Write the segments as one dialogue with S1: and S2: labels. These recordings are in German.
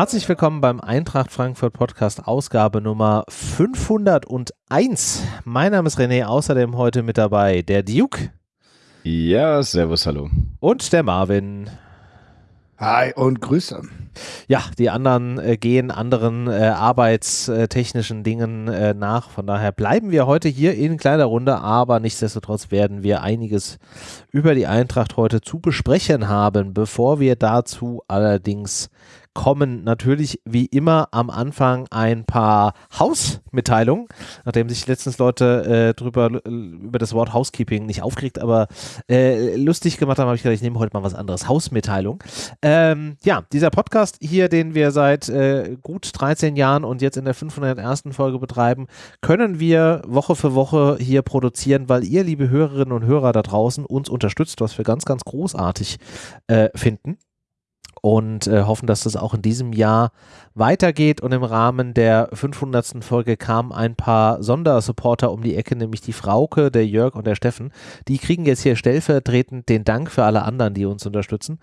S1: Herzlich willkommen beim Eintracht Frankfurt Podcast Ausgabe Nummer 501. Mein Name ist René, außerdem heute mit dabei der Duke.
S2: Ja, servus, hallo.
S1: Und der Marvin.
S3: Hi und Grüße.
S1: Ja, die anderen äh, gehen anderen äh, arbeitstechnischen Dingen äh, nach. Von daher bleiben wir heute hier in kleiner Runde, aber nichtsdestotrotz werden wir einiges über die Eintracht heute zu besprechen haben. Bevor wir dazu allerdings kommen natürlich wie immer am Anfang ein paar Hausmitteilungen, nachdem sich letztens Leute äh, drüber über das Wort Housekeeping nicht aufgeregt, aber äh, lustig gemacht haben, habe ich gedacht, ich nehme heute mal was anderes. Hausmitteilung. Ähm, ja, dieser Podcast hier, den wir seit äh, gut 13 Jahren und jetzt in der 501. Folge betreiben, können wir Woche für Woche hier produzieren, weil ihr, liebe Hörerinnen und Hörer da draußen, uns unterstützt, was wir ganz, ganz großartig äh, finden und äh, hoffen, dass das auch in diesem Jahr weitergeht. Und im Rahmen der 500. Folge kamen ein paar Sondersupporter um die Ecke, nämlich die Frauke, der Jörg und der Steffen. Die kriegen jetzt hier stellvertretend den Dank für alle anderen, die uns unterstützen.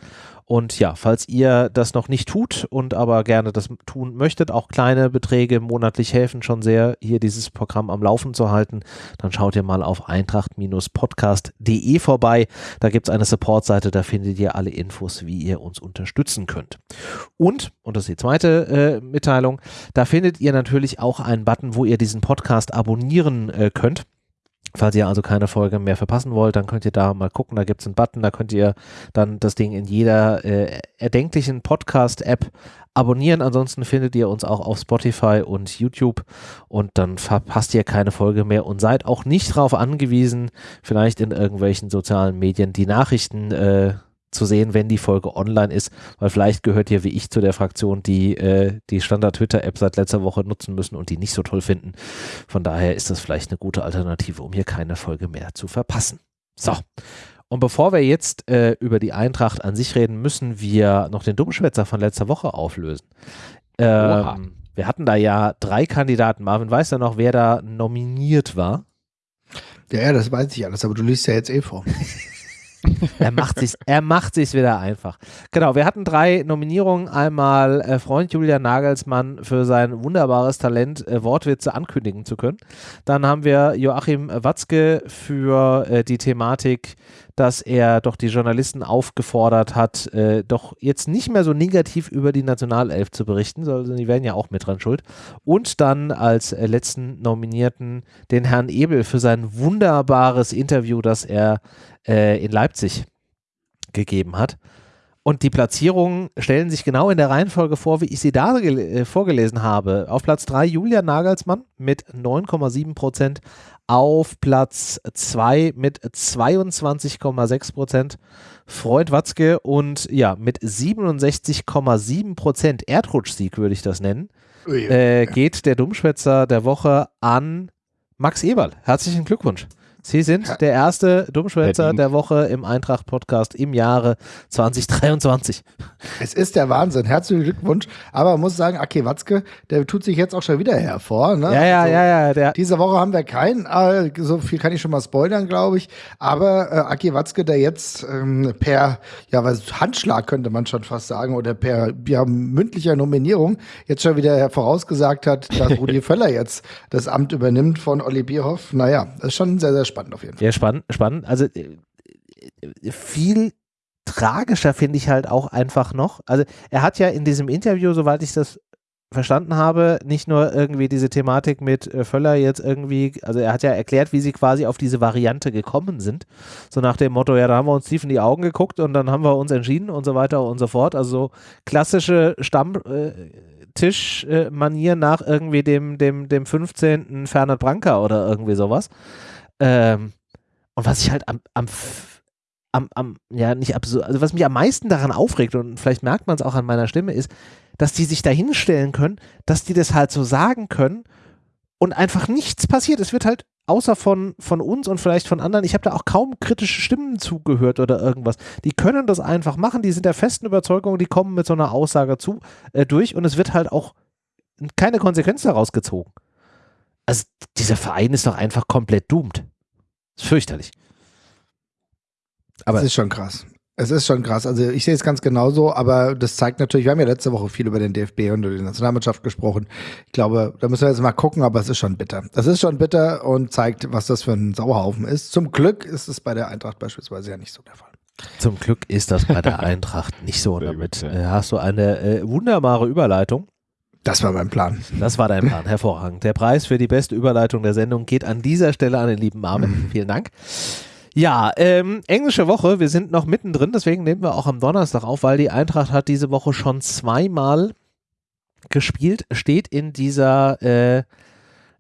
S1: Und ja, falls ihr das noch nicht tut und aber gerne das tun möchtet, auch kleine Beträge monatlich helfen schon sehr, hier dieses Programm am Laufen zu halten, dann schaut ihr mal auf eintracht-podcast.de vorbei. Da gibt es eine Supportseite, da findet ihr alle Infos, wie ihr uns unterstützen könnt. Und, und das ist die zweite äh, Mitteilung, da findet ihr natürlich auch einen Button, wo ihr diesen Podcast abonnieren äh, könnt. Falls ihr also keine Folge mehr verpassen wollt, dann könnt ihr da mal gucken, da gibt es einen Button, da könnt ihr dann das Ding in jeder äh, erdenklichen Podcast-App abonnieren. Ansonsten findet ihr uns auch auf Spotify und YouTube und dann verpasst ihr keine Folge mehr und seid auch nicht darauf angewiesen, vielleicht in irgendwelchen sozialen Medien die Nachrichten äh, zu sehen, wenn die Folge online ist, weil vielleicht gehört ihr wie ich zu der Fraktion, die äh, die Standard-Twitter-App seit letzter Woche nutzen müssen und die nicht so toll finden. Von daher ist das vielleicht eine gute Alternative, um hier keine Folge mehr zu verpassen. So. Und bevor wir jetzt äh, über die Eintracht an sich reden, müssen wir noch den Dummschwätzer von letzter Woche auflösen. Ähm, wir hatten da ja drei Kandidaten. Marvin weiß ja noch, wer da nominiert war.
S3: Ja, ja, das weiß ich alles, aber du liest ja jetzt eh vor.
S1: er macht sich, er macht sich wieder einfach. Genau, wir hatten drei Nominierungen. Einmal äh, Freund Julian Nagelsmann für sein wunderbares Talent, äh, Wortwitze ankündigen zu können. Dann haben wir Joachim Watzke für äh, die Thematik, dass er doch die Journalisten aufgefordert hat, äh, doch jetzt nicht mehr so negativ über die Nationalelf zu berichten, sondern die werden ja auch mit dran schuld. Und dann als äh, letzten Nominierten den Herrn Ebel für sein wunderbares Interview, das er äh, in Leipzig gegeben hat. Und die Platzierungen stellen sich genau in der Reihenfolge vor, wie ich sie da äh, vorgelesen habe. Auf Platz 3 Julian Nagelsmann mit 9,7 Prozent. Auf Platz 2 mit 22,6 Prozent Freund Watzke und ja, mit 67,7 Prozent Erdrutschsieg würde ich das nennen, äh, geht der Dummschwätzer der Woche an Max Eberl. Herzlichen Glückwunsch. Sie sind der erste Dummschwätzer der Woche im Eintracht-Podcast im Jahre 2023.
S3: Es ist der Wahnsinn. Herzlichen Glückwunsch. Aber man muss sagen, Aki Watzke, der tut sich jetzt auch schon wieder hervor. Ne?
S1: Ja, ja, also, ja, ja.
S3: Diese Woche haben wir keinen. Äh, so viel kann ich schon mal spoilern, glaube ich. Aber äh, Aki Watzke, der jetzt ähm, per ja, was, Handschlag könnte man schon fast sagen oder per ja, mündlicher Nominierung jetzt schon wieder vorausgesagt hat, dass Rudi Völler jetzt das Amt übernimmt von Olli Bierhoff. Naja, das ist schon sehr, sehr spannend spannend auf jeden Fall.
S1: Ja, spannend, spannend. Also äh, viel tragischer finde ich halt auch einfach noch. Also er hat ja in diesem Interview, soweit ich das verstanden habe, nicht nur irgendwie diese Thematik mit äh, Völler jetzt irgendwie, also er hat ja erklärt, wie sie quasi auf diese Variante gekommen sind. So nach dem Motto, ja, da haben wir uns tief in die Augen geguckt und dann haben wir uns entschieden und so weiter und so fort. Also so klassische Stammtischmanier äh, nach irgendwie dem, dem, dem 15. Fernand Branca oder irgendwie sowas. Ähm, und was ich halt am, am, am, am, ja, nicht absurd, also was mich am meisten daran aufregt, und vielleicht merkt man es auch an meiner Stimme, ist, dass die sich da hinstellen können, dass die das halt so sagen können und einfach nichts passiert. Es wird halt außer von, von uns und vielleicht von anderen, ich habe da auch kaum kritische Stimmen zugehört oder irgendwas. Die können das einfach machen, die sind der festen Überzeugung, die kommen mit so einer Aussage zu, äh, durch und es wird halt auch keine Konsequenz daraus gezogen. Also dieser Verein ist doch einfach komplett doomed. Ist fürchterlich.
S3: Aber das ist schon krass. Es ist schon krass. Also ich sehe es ganz genauso, aber das zeigt natürlich, wir haben ja letzte Woche viel über den DFB und die Nationalmannschaft gesprochen. Ich glaube, da müssen wir jetzt mal gucken, aber es ist schon bitter. Es ist schon bitter und zeigt, was das für ein Sauhaufen ist. Zum Glück ist es bei der Eintracht beispielsweise ja nicht so der Fall.
S1: Zum Glück ist das bei der Eintracht nicht so. Damit äh, hast du eine äh, wunderbare Überleitung.
S3: Das war mein Plan.
S1: Das war dein Plan, hervorragend. Der Preis für die beste Überleitung der Sendung geht an dieser Stelle an den lieben Marvin. Vielen Dank. Ja, ähm, englische Woche, wir sind noch mittendrin, deswegen nehmen wir auch am Donnerstag auf, weil die Eintracht hat diese Woche schon zweimal gespielt, steht in dieser, äh,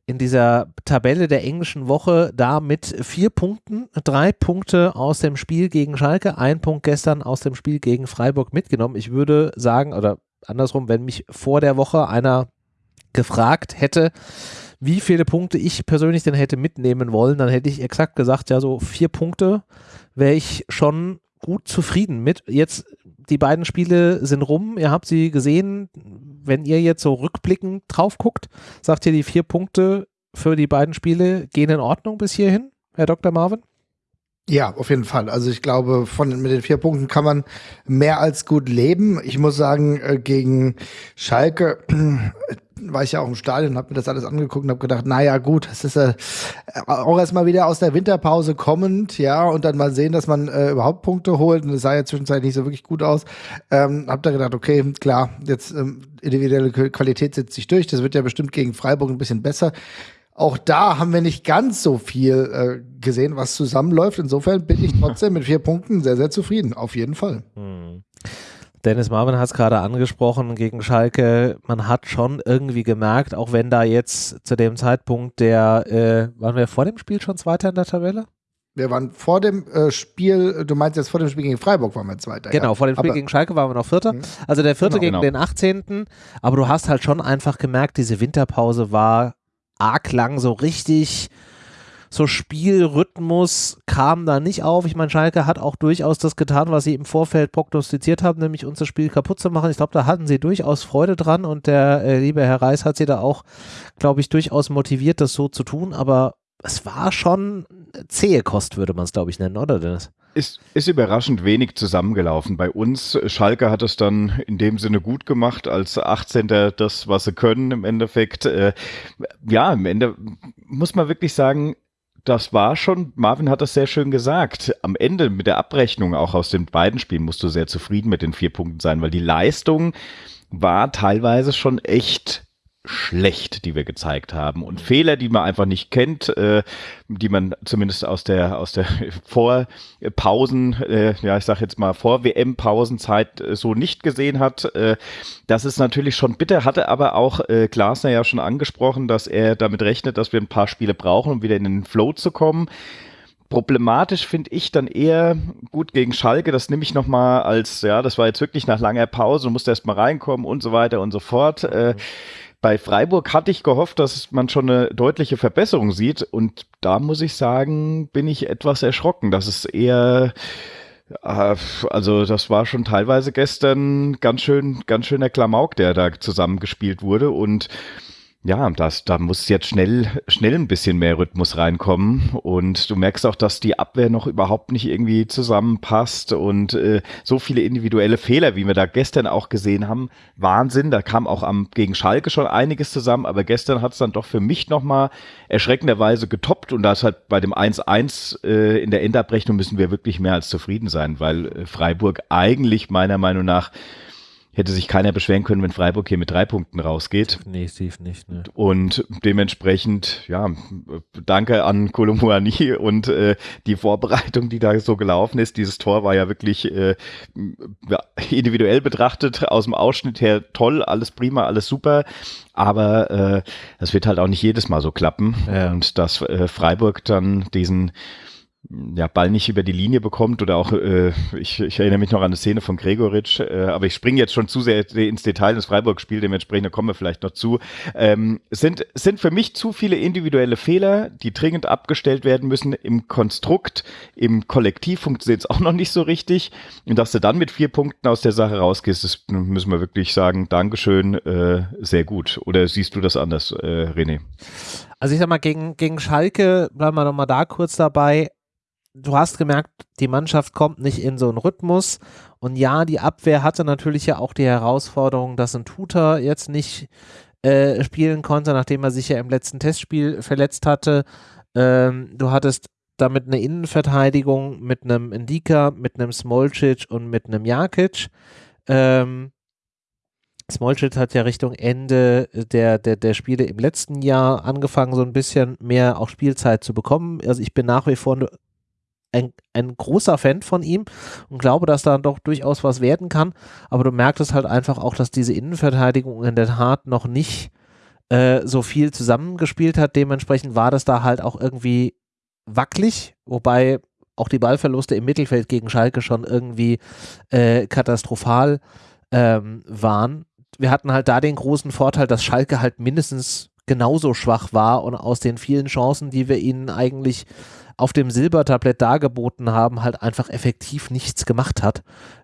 S1: in dieser Tabelle der englischen Woche da mit vier Punkten, drei Punkte aus dem Spiel gegen Schalke, ein Punkt gestern aus dem Spiel gegen Freiburg mitgenommen. Ich würde sagen, oder andersrum, wenn mich vor der Woche einer gefragt hätte, wie viele Punkte ich persönlich denn hätte mitnehmen wollen, dann hätte ich exakt gesagt, ja, so vier Punkte wäre ich schon gut zufrieden mit. Jetzt, die beiden Spiele sind rum, ihr habt sie gesehen. Wenn ihr jetzt so rückblickend drauf guckt, sagt ihr, die vier Punkte für die beiden Spiele gehen in Ordnung bis hierhin, Herr Dr. Marvin?
S3: Ja, auf jeden Fall. Also ich glaube, von mit den vier Punkten kann man mehr als gut leben. Ich muss sagen, äh, gegen Schalke war ich ja auch im Stadion, habe mir das alles angeguckt und habe gedacht, naja gut, es ist äh, auch erstmal wieder aus der Winterpause kommend, ja, und dann mal sehen, dass man äh, überhaupt Punkte holt. Und es sah ja zwischenzeitlich nicht so wirklich gut aus. Ähm, hab da gedacht, okay, klar, jetzt ähm, individuelle Qualität setzt sich durch. Das wird ja bestimmt gegen Freiburg ein bisschen besser. Auch da haben wir nicht ganz so viel äh, gesehen, was zusammenläuft. Insofern bin ich trotzdem mit vier Punkten sehr, sehr zufrieden. Auf jeden Fall. Hm.
S1: Dennis Marvin hat es gerade angesprochen gegen Schalke. Man hat schon irgendwie gemerkt, auch wenn da jetzt zu dem Zeitpunkt der, äh, waren wir vor dem Spiel schon Zweiter in der Tabelle?
S3: Wir waren vor dem äh, Spiel, du meinst jetzt vor dem Spiel gegen Freiburg waren wir Zweiter.
S1: Genau, ja. vor dem Spiel aber gegen Schalke waren wir noch Vierter. Mhm. Also der Vierte genau, gegen genau. den 18. Aber du hast halt schon einfach gemerkt, diese Winterpause war arg lang, so richtig so Spielrhythmus kam da nicht auf. Ich meine, Schalke hat auch durchaus das getan, was sie im Vorfeld prognostiziert haben, nämlich unser Spiel kaputt zu machen. Ich glaube, da hatten sie durchaus Freude dran und der äh, liebe Herr Reis hat sie da auch, glaube ich, durchaus motiviert, das so zu tun. Aber es war schon zähe Kost, würde man es, glaube ich, nennen, oder Dennis?
S2: Ist, ist überraschend wenig zusammengelaufen. Bei uns, Schalke hat es dann in dem Sinne gut gemacht, als 18. das, was sie können im Endeffekt. Äh, ja, im Ende muss man wirklich sagen, das war schon, Marvin hat das sehr schön gesagt. Am Ende mit der Abrechnung auch aus den beiden Spielen musst du sehr zufrieden mit den vier Punkten sein, weil die Leistung war teilweise schon echt schlecht, die wir gezeigt haben. Und Fehler, die man einfach nicht kennt, äh, die man zumindest aus der aus der Vorpausen, äh, ja ich sag jetzt mal vor WM-Pausenzeit äh, so nicht gesehen hat. Äh, das ist natürlich schon bitter. Hatte aber auch äh, Glasner ja schon angesprochen, dass er damit rechnet, dass wir ein paar Spiele brauchen, um wieder in den Flow zu kommen. Problematisch finde ich dann eher gut gegen Schalke. Das nehme ich nochmal als, ja, das war jetzt wirklich nach langer Pause, du musst erst mal reinkommen und so weiter und so fort. Äh, bei Freiburg hatte ich gehofft, dass man schon eine deutliche Verbesserung sieht. Und da muss ich sagen, bin ich etwas erschrocken. Das ist eher, äh, also das war schon teilweise gestern ganz schön, ganz schöner Klamauk, der da zusammengespielt wurde. Und ja, das, da muss jetzt schnell, schnell ein bisschen mehr Rhythmus reinkommen. Und du merkst auch, dass die Abwehr noch überhaupt nicht irgendwie zusammenpasst und äh, so viele individuelle Fehler, wie wir da gestern auch gesehen haben. Wahnsinn. Da kam auch am, gegen Schalke schon einiges zusammen, aber gestern hat es dann doch für mich nochmal erschreckenderweise getoppt und das hat bei dem 1-1 äh, in der Endabrechnung müssen wir wirklich mehr als zufrieden sein, weil äh, Freiburg eigentlich meiner Meinung nach hätte sich keiner beschweren können, wenn Freiburg hier mit drei Punkten rausgeht.
S1: Definitiv nicht. Ne.
S2: Und dementsprechend, ja, danke an Kolomuani und äh, die Vorbereitung, die da so gelaufen ist. Dieses Tor war ja wirklich äh, individuell betrachtet, aus dem Ausschnitt her toll, alles prima, alles super. Aber äh, das wird halt auch nicht jedes Mal so klappen. Ja. Und dass äh, Freiburg dann diesen ja, Ball nicht über die Linie bekommt oder auch, äh, ich, ich erinnere mich noch an eine Szene von Gregoritsch, äh, aber ich springe jetzt schon zu sehr ins Detail des Freiburg-Spiel, dementsprechend kommen wir vielleicht noch zu. Ähm, sind, sind für mich zu viele individuelle Fehler, die dringend abgestellt werden müssen. Im Konstrukt, im Kollektiv funktioniert es auch noch nicht so richtig. Und dass du dann mit vier Punkten aus der Sache rausgehst, das müssen wir wirklich sagen, Dankeschön, äh, sehr gut. Oder siehst du das anders, äh, René?
S1: Also ich sag mal, gegen, gegen Schalke, bleiben wir nochmal da kurz dabei, du hast gemerkt, die Mannschaft kommt nicht in so einen Rhythmus. Und ja, die Abwehr hatte natürlich ja auch die Herausforderung, dass ein Tutor jetzt nicht äh, spielen konnte, nachdem er sich ja im letzten Testspiel verletzt hatte. Ähm, du hattest damit eine Innenverteidigung mit einem Indika, mit einem Smolcic und mit einem Jakic. Ähm, Smolcic hat ja Richtung Ende der, der, der Spiele im letzten Jahr angefangen, so ein bisschen mehr auch Spielzeit zu bekommen. Also ich bin nach wie vor ein, ein großer Fan von ihm und glaube, dass da doch durchaus was werden kann. Aber du merkst es halt einfach auch, dass diese Innenverteidigung in der Tat noch nicht äh, so viel zusammengespielt hat. Dementsprechend war das da halt auch irgendwie wackelig, wobei auch die Ballverluste im Mittelfeld gegen Schalke schon irgendwie äh, katastrophal ähm, waren. Wir hatten halt da den großen Vorteil, dass Schalke halt mindestens genauso schwach war und aus den vielen Chancen, die wir ihnen eigentlich auf dem Silbertablett dargeboten haben, halt einfach effektiv nichts gemacht hat.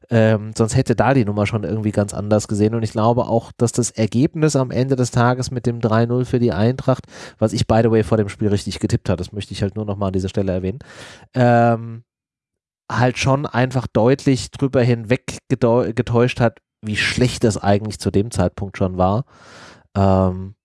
S1: Ähm, sonst hätte da die Nummer schon irgendwie ganz anders gesehen. Und ich glaube auch, dass das Ergebnis am Ende des Tages mit dem 3-0 für die Eintracht, was ich by the way vor dem Spiel richtig getippt habe, das möchte ich halt nur nochmal an dieser Stelle erwähnen, ähm, halt schon einfach deutlich drüber hinweg getäuscht hat, wie schlecht das eigentlich zu dem Zeitpunkt schon war. Ähm,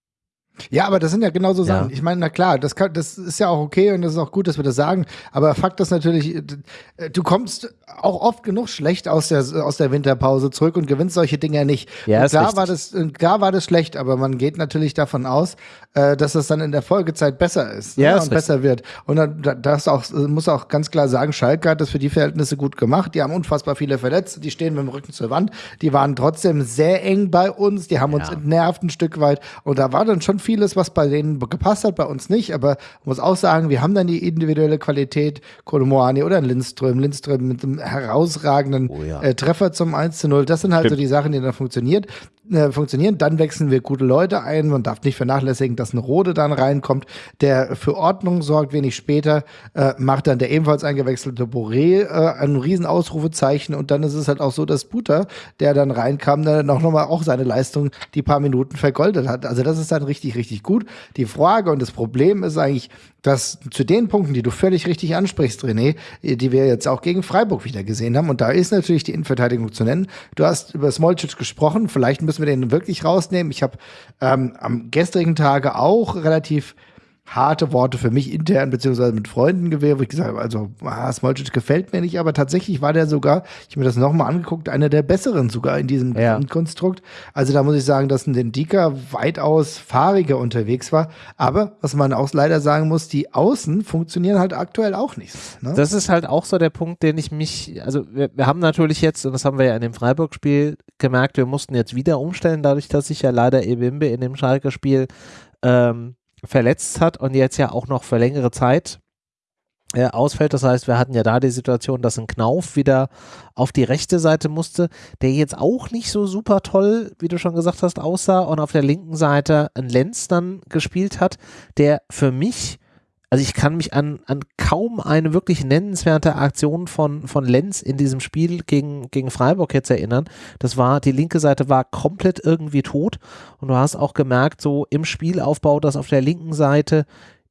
S3: ja, aber das sind ja genau so Sachen. Ja. Ich meine, na klar, das, kann, das ist ja auch okay und das ist auch gut, dass wir das sagen. Aber Fakt ist natürlich, äh, du kommst auch oft genug schlecht aus der, aus der Winterpause zurück und gewinnst solche Dinge nicht. Ja, und klar, war das, klar war das schlecht, aber man geht natürlich davon aus, äh, dass das dann in der Folgezeit besser ist ja, ne, und besser wird. Und dann, das auch, muss auch ganz klar sagen, Schalke hat das für die Verhältnisse gut gemacht. Die haben unfassbar viele Verletzte, die stehen mit dem Rücken zur Wand. Die waren trotzdem sehr eng bei uns, die haben uns entnervt ein Stück weit. Und da war dann schon vieles, was bei denen gepasst hat, bei uns nicht. Aber man muss auch sagen, wir haben dann die individuelle Qualität, Kolomoani oder Lindström, Lindström mit einem herausragenden oh ja. äh, Treffer zum 1 zu 0. Das sind halt Stimmt. so die Sachen, die dann funktioniert äh, funktionieren. Dann wechseln wir gute Leute ein. Man darf nicht vernachlässigen, dass ein Rode dann reinkommt, der für Ordnung sorgt. Wenig später äh, macht dann der ebenfalls eingewechselte Boré äh, ein riesen Ausrufezeichen. Und dann ist es halt auch so, dass Buter, der dann reinkam, dann noch, noch mal auch seine Leistung die paar Minuten vergoldet hat. Also das ist dann richtig, richtig gut. Die Frage und das Problem ist eigentlich, dass zu den Punkten, die du völlig richtig ansprichst, René, die wir jetzt auch gegen Freiburg wieder gesehen haben, und da ist natürlich die Innenverteidigung zu nennen. Du hast über Smolcic gesprochen, vielleicht müssen wir den wirklich rausnehmen. Ich habe ähm, am gestrigen Tage auch relativ harte Worte für mich intern beziehungsweise mit Freunden gewählt, wo ich gesagt habe, also ah, Smolcic gefällt mir nicht, aber tatsächlich war der sogar, ich habe mir das nochmal angeguckt, einer der besseren sogar in diesem ja. Konstrukt. Also da muss ich sagen, dass ein Dendika weitaus fahriger unterwegs war. Aber was man auch leider sagen muss, die Außen funktionieren halt aktuell auch nicht.
S1: Ne? Das ist halt auch so der Punkt, den ich mich, also wir, wir haben natürlich jetzt, und das haben wir ja in dem Freiburg-Spiel gemerkt, wir mussten jetzt wieder umstellen, dadurch, dass sich ja leider Ebimbe in dem Schalke-Spiel ähm, verletzt hat und jetzt ja auch noch für längere Zeit äh, ausfällt. Das heißt, wir hatten ja da die Situation, dass ein Knauf wieder auf die rechte Seite musste, der jetzt auch nicht so super toll, wie du schon gesagt hast, aussah und auf der linken Seite ein Lenz dann gespielt hat, der für mich also ich kann mich an, an kaum eine wirklich nennenswerte Aktion von, von Lenz in diesem Spiel gegen, gegen Freiburg jetzt erinnern. Das war, die linke Seite war komplett irgendwie tot und du hast auch gemerkt, so im Spielaufbau, dass auf der linken Seite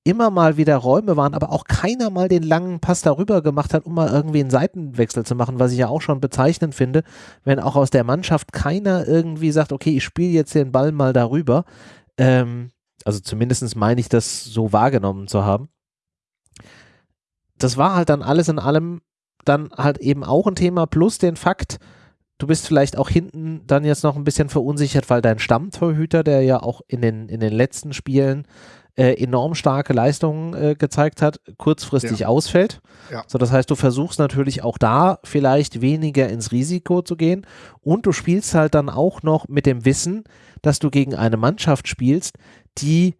S1: immer mal wieder Räume waren, aber auch keiner mal den langen Pass darüber gemacht hat, um mal irgendwie einen Seitenwechsel zu machen, was ich ja auch schon bezeichnend finde, wenn auch aus der Mannschaft keiner irgendwie sagt, okay, ich spiele jetzt den Ball mal darüber. Ähm, also zumindest meine ich das so wahrgenommen zu haben. Das war halt dann alles in allem dann halt eben auch ein Thema, plus den Fakt, du bist vielleicht auch hinten dann jetzt noch ein bisschen verunsichert, weil dein Stammtorhüter, der ja auch in den, in den letzten Spielen äh, enorm starke Leistungen äh, gezeigt hat, kurzfristig ja. ausfällt. Ja. So, das heißt, du versuchst natürlich auch da vielleicht weniger ins Risiko zu gehen und du spielst halt dann auch noch mit dem Wissen, dass du gegen eine Mannschaft spielst, die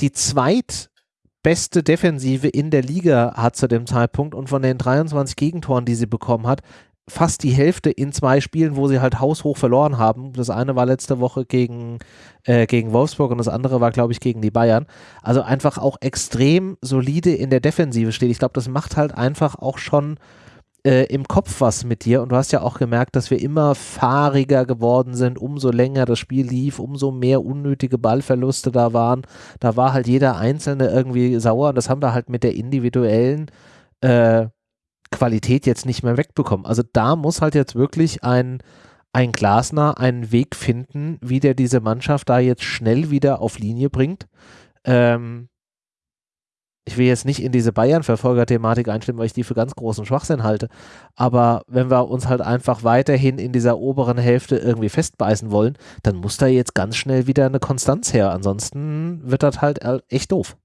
S1: die zweitbeste Defensive in der Liga hat zu dem Zeitpunkt und von den 23 Gegentoren, die sie bekommen hat, fast die Hälfte in zwei Spielen, wo sie halt haushoch verloren haben. Das eine war letzte Woche gegen, äh, gegen Wolfsburg und das andere war, glaube ich, gegen die Bayern. Also einfach auch extrem solide in der Defensive steht. Ich glaube, das macht halt einfach auch schon äh, im Kopf was mit dir und du hast ja auch gemerkt, dass wir immer fahriger geworden sind, umso länger das Spiel lief, umso mehr unnötige Ballverluste da waren. Da war halt jeder Einzelne irgendwie sauer und das haben wir halt mit der individuellen äh, Qualität jetzt nicht mehr wegbekommen. Also da muss halt jetzt wirklich ein, ein Glasner einen Weg finden, wie der diese Mannschaft da jetzt schnell wieder auf Linie bringt. Ähm, ich will jetzt nicht in diese Bayern-Verfolger-Thematik einstimmen, weil ich die für ganz großen Schwachsinn halte. Aber wenn wir uns halt einfach weiterhin in dieser oberen Hälfte irgendwie festbeißen wollen, dann muss da jetzt ganz schnell wieder eine Konstanz her. Ansonsten wird das halt echt doof.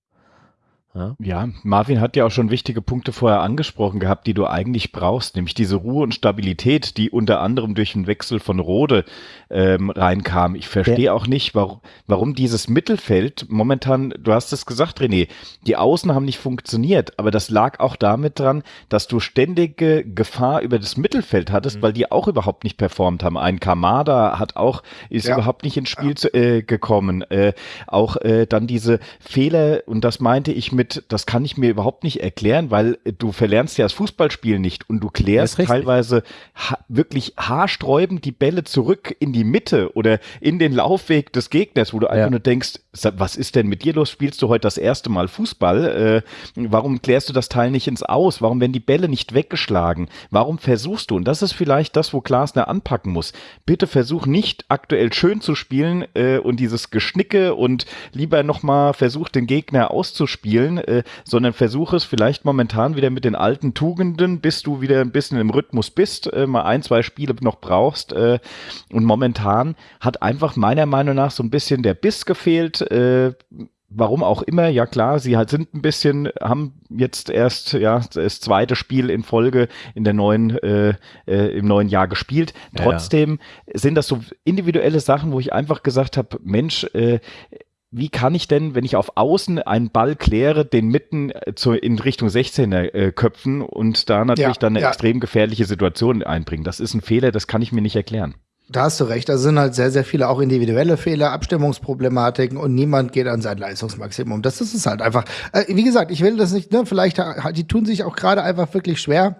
S2: Ja. ja, Marvin hat ja auch schon wichtige Punkte vorher angesprochen gehabt, die du eigentlich brauchst, nämlich diese Ruhe und Stabilität, die unter anderem durch den Wechsel von Rode ähm, reinkam. Ich verstehe ja. auch nicht, warum, warum dieses Mittelfeld momentan, du hast es gesagt, René, die Außen haben nicht funktioniert, aber das lag auch damit dran, dass du ständige Gefahr über das Mittelfeld hattest, mhm. weil die auch überhaupt nicht performt haben. Ein Kamada hat auch, ist ja. überhaupt nicht ins Spiel zu, äh, gekommen. Äh, auch äh, dann diese Fehler, und das meinte ich mit mit, das kann ich mir überhaupt nicht erklären, weil du verlernst ja das Fußballspiel nicht und du klärst teilweise ha wirklich haarsträubend die Bälle zurück in die Mitte oder in den Laufweg des Gegners, wo du einfach nur denkst, was ist denn mit dir los? Spielst du heute das erste Mal Fußball? Äh, warum klärst du das Teil nicht ins Aus? Warum werden die Bälle nicht weggeschlagen? Warum versuchst du? Und das ist vielleicht das, wo Glasner anpacken muss. Bitte versuch nicht aktuell schön zu spielen äh, und dieses Geschnicke und lieber nochmal versuch den Gegner auszuspielen, äh, sondern versuch es vielleicht momentan wieder mit den alten Tugenden, bis du wieder ein bisschen im Rhythmus bist, äh, mal ein, zwei Spiele noch brauchst. Äh, und momentan hat einfach meiner Meinung nach so ein bisschen der Biss gefehlt äh, warum auch immer, ja klar, sie halt sind ein bisschen, haben jetzt erst ja das zweite Spiel in Folge in der neuen, äh, äh, im neuen Jahr gespielt. Trotzdem ja. sind das so individuelle Sachen, wo ich einfach gesagt habe, Mensch, äh, wie kann ich denn, wenn ich auf Außen einen Ball kläre, den mitten äh, zu, in Richtung 16er äh, köpfen und da natürlich ja, dann eine ja. extrem gefährliche Situation einbringen? Das ist ein Fehler, das kann ich mir nicht erklären.
S3: Da hast du recht. Da sind halt sehr, sehr viele auch individuelle Fehler, Abstimmungsproblematiken und niemand geht an sein Leistungsmaximum. Das ist es halt einfach. Äh, wie gesagt, ich will das nicht, ne, vielleicht, die tun sich auch gerade einfach wirklich schwer.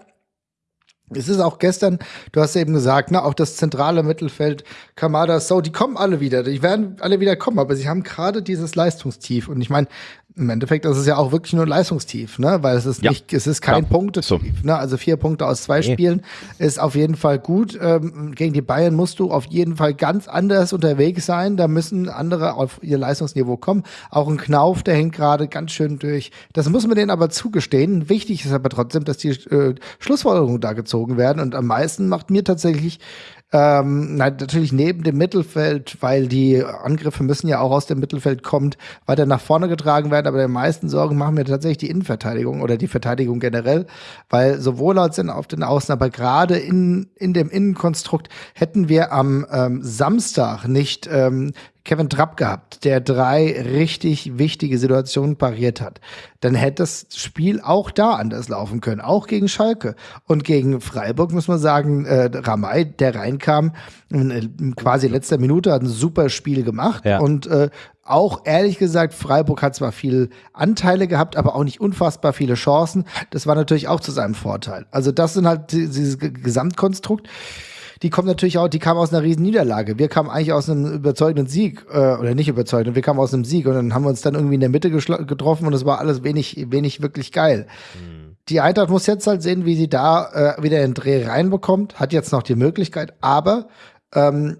S3: Es ist auch gestern, du hast eben gesagt, ne, auch das zentrale Mittelfeld, Kamada, So, die kommen alle wieder, die werden alle wieder kommen, aber sie haben gerade dieses Leistungstief. Und ich meine, im Endeffekt ist es ja auch wirklich nur Leistungstief, ne? Weil es ist ja. nicht, es ist kein ja. Punktetief. So. Ne? Also vier Punkte aus zwei nee. Spielen ist auf jeden Fall gut. Ähm, gegen die Bayern musst du auf jeden Fall ganz anders unterwegs sein. Da müssen andere auf ihr Leistungsniveau kommen. Auch ein Knauf, der hängt gerade ganz schön durch. Das muss man denen aber zugestehen. Wichtig ist aber trotzdem, dass die äh, Schlussfolgerungen da gezogen werden. Und am meisten macht mir tatsächlich ähm, natürlich neben dem Mittelfeld, weil die Angriffe müssen ja auch aus dem Mittelfeld kommen, weiter nach vorne getragen werden. Aber die meisten Sorgen machen mir tatsächlich die Innenverteidigung oder die Verteidigung generell, weil sowohl als in, auf den Außen, aber gerade in, in dem Innenkonstrukt hätten wir am ähm, Samstag nicht ähm, Kevin Trapp gehabt, der drei richtig wichtige Situationen pariert hat, dann hätte das Spiel auch da anders laufen können, auch gegen Schalke. Und gegen Freiburg muss man sagen, äh, Ramay, der reinkam, in, quasi letzter Minute, hat ein super Spiel gemacht ja. und äh, auch ehrlich gesagt, Freiburg hat zwar viele Anteile gehabt, aber auch nicht unfassbar viele Chancen. Das war natürlich auch zu seinem Vorteil. Also das sind halt dieses Gesamtkonstrukt die kommt natürlich auch, die kam aus einer riesen Niederlage. Wir kamen eigentlich aus einem überzeugenden Sieg, äh, oder nicht überzeugend, wir kamen aus einem Sieg und dann haben wir uns dann irgendwie in der Mitte getroffen und es war alles wenig, wenig wirklich geil. Mhm. Die Eintracht muss jetzt halt sehen, wie sie da äh, wieder den Dreh reinbekommt, hat jetzt noch die Möglichkeit, aber ähm,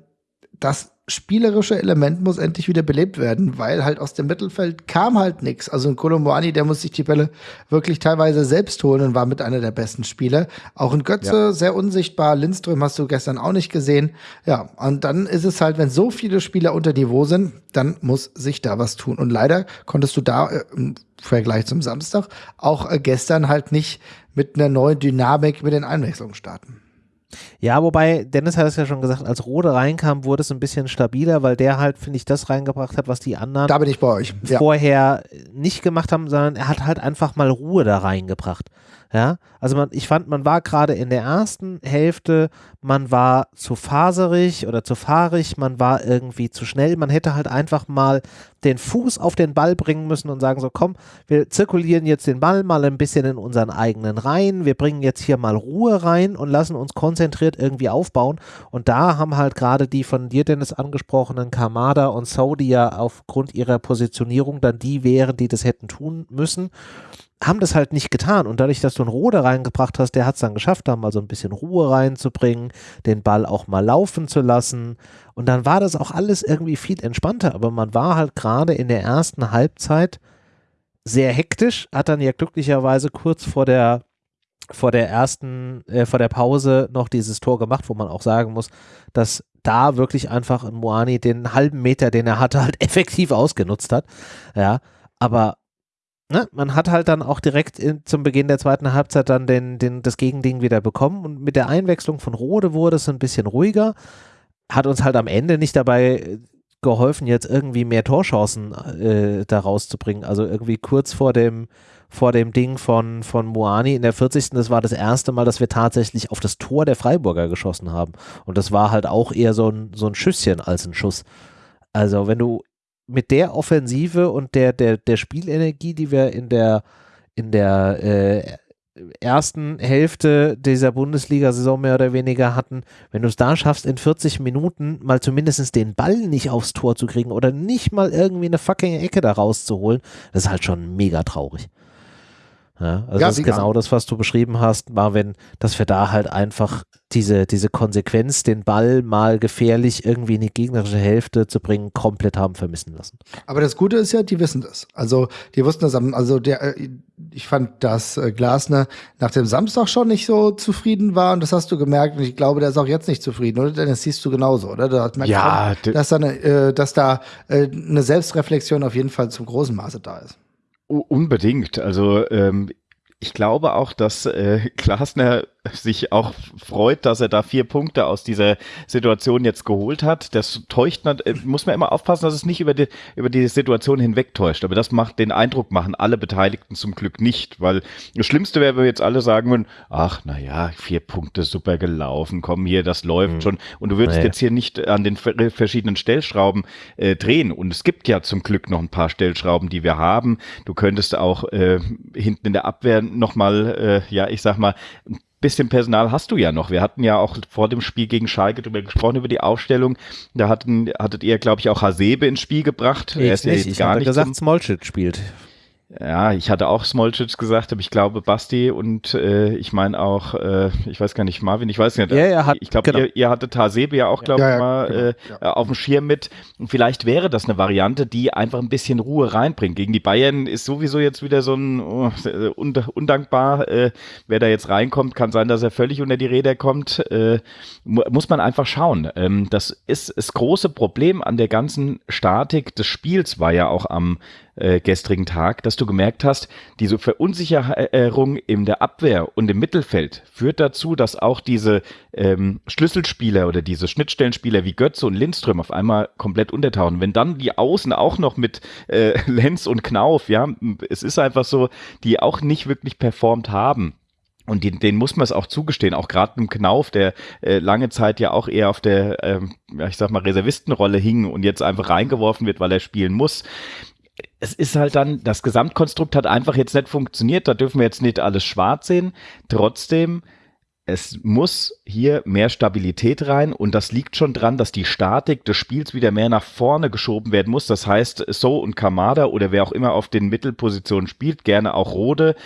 S3: das spielerische Element muss endlich wieder belebt werden, weil halt aus dem Mittelfeld kam halt nichts. Also ein Kolomoani, der muss sich die Bälle wirklich teilweise selbst holen und war mit einer der besten Spieler. Auch ein Götze, ja. sehr unsichtbar. Lindström hast du gestern auch nicht gesehen. Ja, und dann ist es halt, wenn so viele Spieler unter Niveau sind, dann muss sich da was tun. Und leider konntest du da äh, im Vergleich zum Samstag auch äh, gestern halt nicht mit einer neuen Dynamik mit den Einwechslungen starten.
S1: Ja, wobei, Dennis hat es ja schon gesagt, als Rode reinkam, wurde es ein bisschen stabiler, weil der halt, finde ich, das reingebracht hat, was die anderen
S3: da bin ich bei euch.
S1: Ja. vorher nicht gemacht haben, sondern er hat halt einfach mal Ruhe da reingebracht. Ja, also man, ich fand, man war gerade in der ersten Hälfte, man war zu faserig oder zu fahrig, man war irgendwie zu schnell. Man hätte halt einfach mal den Fuß auf den Ball bringen müssen und sagen so, komm, wir zirkulieren jetzt den Ball mal ein bisschen in unseren eigenen Reihen. Wir bringen jetzt hier mal Ruhe rein und lassen uns konzentriert irgendwie aufbauen. Und da haben halt gerade die von dir, Dennis, angesprochenen Kamada und Saudi ja aufgrund ihrer Positionierung dann die wären, die das hätten tun müssen haben das halt nicht getan. Und dadurch, dass du einen Rode reingebracht hast, der hat es dann geschafft, da mal so ein bisschen Ruhe reinzubringen, den Ball auch mal laufen zu lassen. Und dann war das auch alles irgendwie viel entspannter. Aber man war halt gerade in der ersten Halbzeit sehr hektisch, hat dann ja glücklicherweise kurz vor der vor der ersten, äh, vor der Pause noch dieses Tor gemacht, wo man auch sagen muss, dass da wirklich einfach Moani den halben Meter, den er hatte, halt effektiv ausgenutzt hat. Ja, aber ne, man hat halt dann auch direkt in, zum Beginn der zweiten Halbzeit dann den, den, das Gegending wieder bekommen und mit der Einwechslung von Rode wurde es ein bisschen ruhiger. Hat uns halt am Ende nicht dabei geholfen, jetzt irgendwie mehr Torchancen äh, da rauszubringen. Also irgendwie kurz vor dem, vor dem Ding von, von Moani in der 40. Das war das erste Mal, dass wir tatsächlich auf das Tor der Freiburger geschossen haben. Und das war halt auch eher so ein, so ein Schüsschen als ein Schuss. Also wenn du mit der Offensive und der, der, der Spielenergie, die wir in der, in der äh, ersten Hälfte dieser Bundesliga-Saison mehr oder weniger hatten, wenn du es da schaffst, in 40 Minuten mal zumindest den Ball nicht aufs Tor zu kriegen oder nicht mal irgendwie eine fucking Ecke da rauszuholen, das ist halt schon mega traurig. Ja, also ja, das ist genau das, was du beschrieben hast, Marvin, dass wir da halt einfach diese, diese Konsequenz, den Ball mal gefährlich irgendwie in die gegnerische Hälfte zu bringen, komplett haben vermissen lassen.
S3: Aber das Gute ist ja, die wissen das. Also die wussten das, also der, äh, ich fand, dass äh, Glasner nach dem Samstag schon nicht so zufrieden war und das hast du gemerkt und ich glaube, der ist auch jetzt nicht zufrieden, oder? Denn das siehst du genauso, oder? Da merkt ja, man, dass da, eine, äh, dass da eine Selbstreflexion auf jeden Fall zum großen Maße da ist.
S2: Unbedingt. Also ähm, ich glaube auch, dass äh, Glasner sich auch freut, dass er da vier Punkte aus dieser Situation jetzt geholt hat. Das täuscht, äh, muss man immer aufpassen, dass es nicht über die, über die Situation hinweg täuscht. Aber das macht den Eindruck, machen alle Beteiligten zum Glück nicht, weil das Schlimmste wäre, wenn wir jetzt alle sagen würden, ach, na ja, vier Punkte super gelaufen, komm hier, das läuft mhm. schon. Und du würdest naja. jetzt hier nicht an den verschiedenen Stellschrauben äh, drehen. Und es gibt ja zum Glück noch ein paar Stellschrauben, die wir haben. Du könntest auch äh, hinten in der Abwehr nochmal, äh, ja, ich sag mal, bisschen Personal hast du ja noch. Wir hatten ja auch vor dem Spiel gegen Schalke darüber gesprochen, über die Aufstellung. Da hatten, hattet ihr, glaube ich, auch Hasebe ins Spiel gebracht.
S1: Ich er ist nicht, ja jetzt ich gar nicht gesagt, Smolcic spielt.
S2: Ja, ich hatte auch Smolcic gesagt, aber ich glaube Basti und äh, ich meine auch, äh, ich weiß gar nicht, Marvin, ich weiß nicht.
S1: Ja, er hat,
S2: ich glaube, genau. ihr, ihr hattet Hasebe ja auch, glaube ich, ja, ja, mal genau, äh, ja. auf dem Schirm mit. Und vielleicht wäre das eine Variante, die einfach ein bisschen Ruhe reinbringt. Gegen die Bayern ist sowieso jetzt wieder so ein oh, undankbar. Äh, wer da jetzt reinkommt, kann sein, dass er völlig unter die Räder kommt. Äh, muss man einfach schauen. Ähm, das ist das große Problem an der ganzen Statik des Spiels war ja auch am äh, gestrigen Tag, dass du gemerkt hast, diese Verunsicherung in der Abwehr und im Mittelfeld führt dazu, dass auch diese ähm, Schlüsselspieler oder diese Schnittstellenspieler wie Götze und Lindström auf einmal komplett untertauchen. Wenn dann die Außen auch noch mit äh, Lenz und Knauf, ja, es ist einfach so, die auch nicht wirklich performt haben. Und den, den muss man es auch zugestehen, auch gerade im Knauf, der äh, lange Zeit ja auch eher auf der, ähm, ja, ich sag mal, Reservistenrolle hing und jetzt einfach reingeworfen wird, weil er spielen muss es ist halt dann, das Gesamtkonstrukt hat einfach jetzt nicht funktioniert. Da dürfen wir jetzt nicht alles schwarz sehen. Trotzdem, es muss hier mehr Stabilität rein und das liegt schon dran, dass die Statik des Spiels wieder mehr nach vorne geschoben werden muss. Das heißt, So und Kamada oder wer auch immer auf den Mittelpositionen spielt, gerne auch Rode,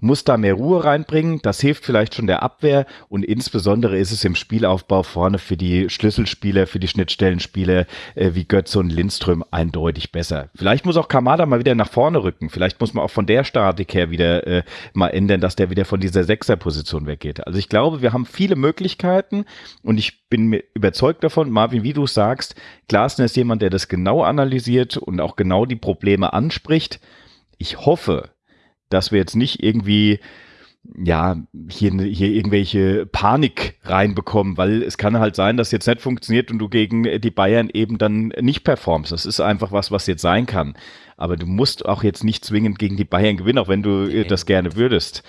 S2: muss da mehr Ruhe reinbringen. Das hilft vielleicht schon der Abwehr und insbesondere ist es im Spielaufbau vorne für die Schlüsselspieler, für die Schnittstellenspieler äh, wie Götze und Lindström eindeutig besser. Vielleicht muss auch Kamada mal wieder nach vorne rücken. Vielleicht muss man auch von der Statik her wieder äh, mal ändern, dass der wieder von dieser Sechserposition weggeht. Also ich glaube, wir haben viele Möglichkeiten und ich bin mir überzeugt davon, Marvin, wie du sagst, Glasner ist jemand, der das genau analysiert und auch genau die Probleme anspricht. Ich hoffe, dass wir jetzt nicht irgendwie ja, hier, hier irgendwelche Panik reinbekommen, weil es kann halt sein, dass jetzt nicht funktioniert und du gegen die Bayern eben dann nicht performst. Das ist einfach was, was jetzt sein kann. Aber du musst auch jetzt nicht zwingend gegen die Bayern gewinnen, auch wenn du okay. das gerne würdest.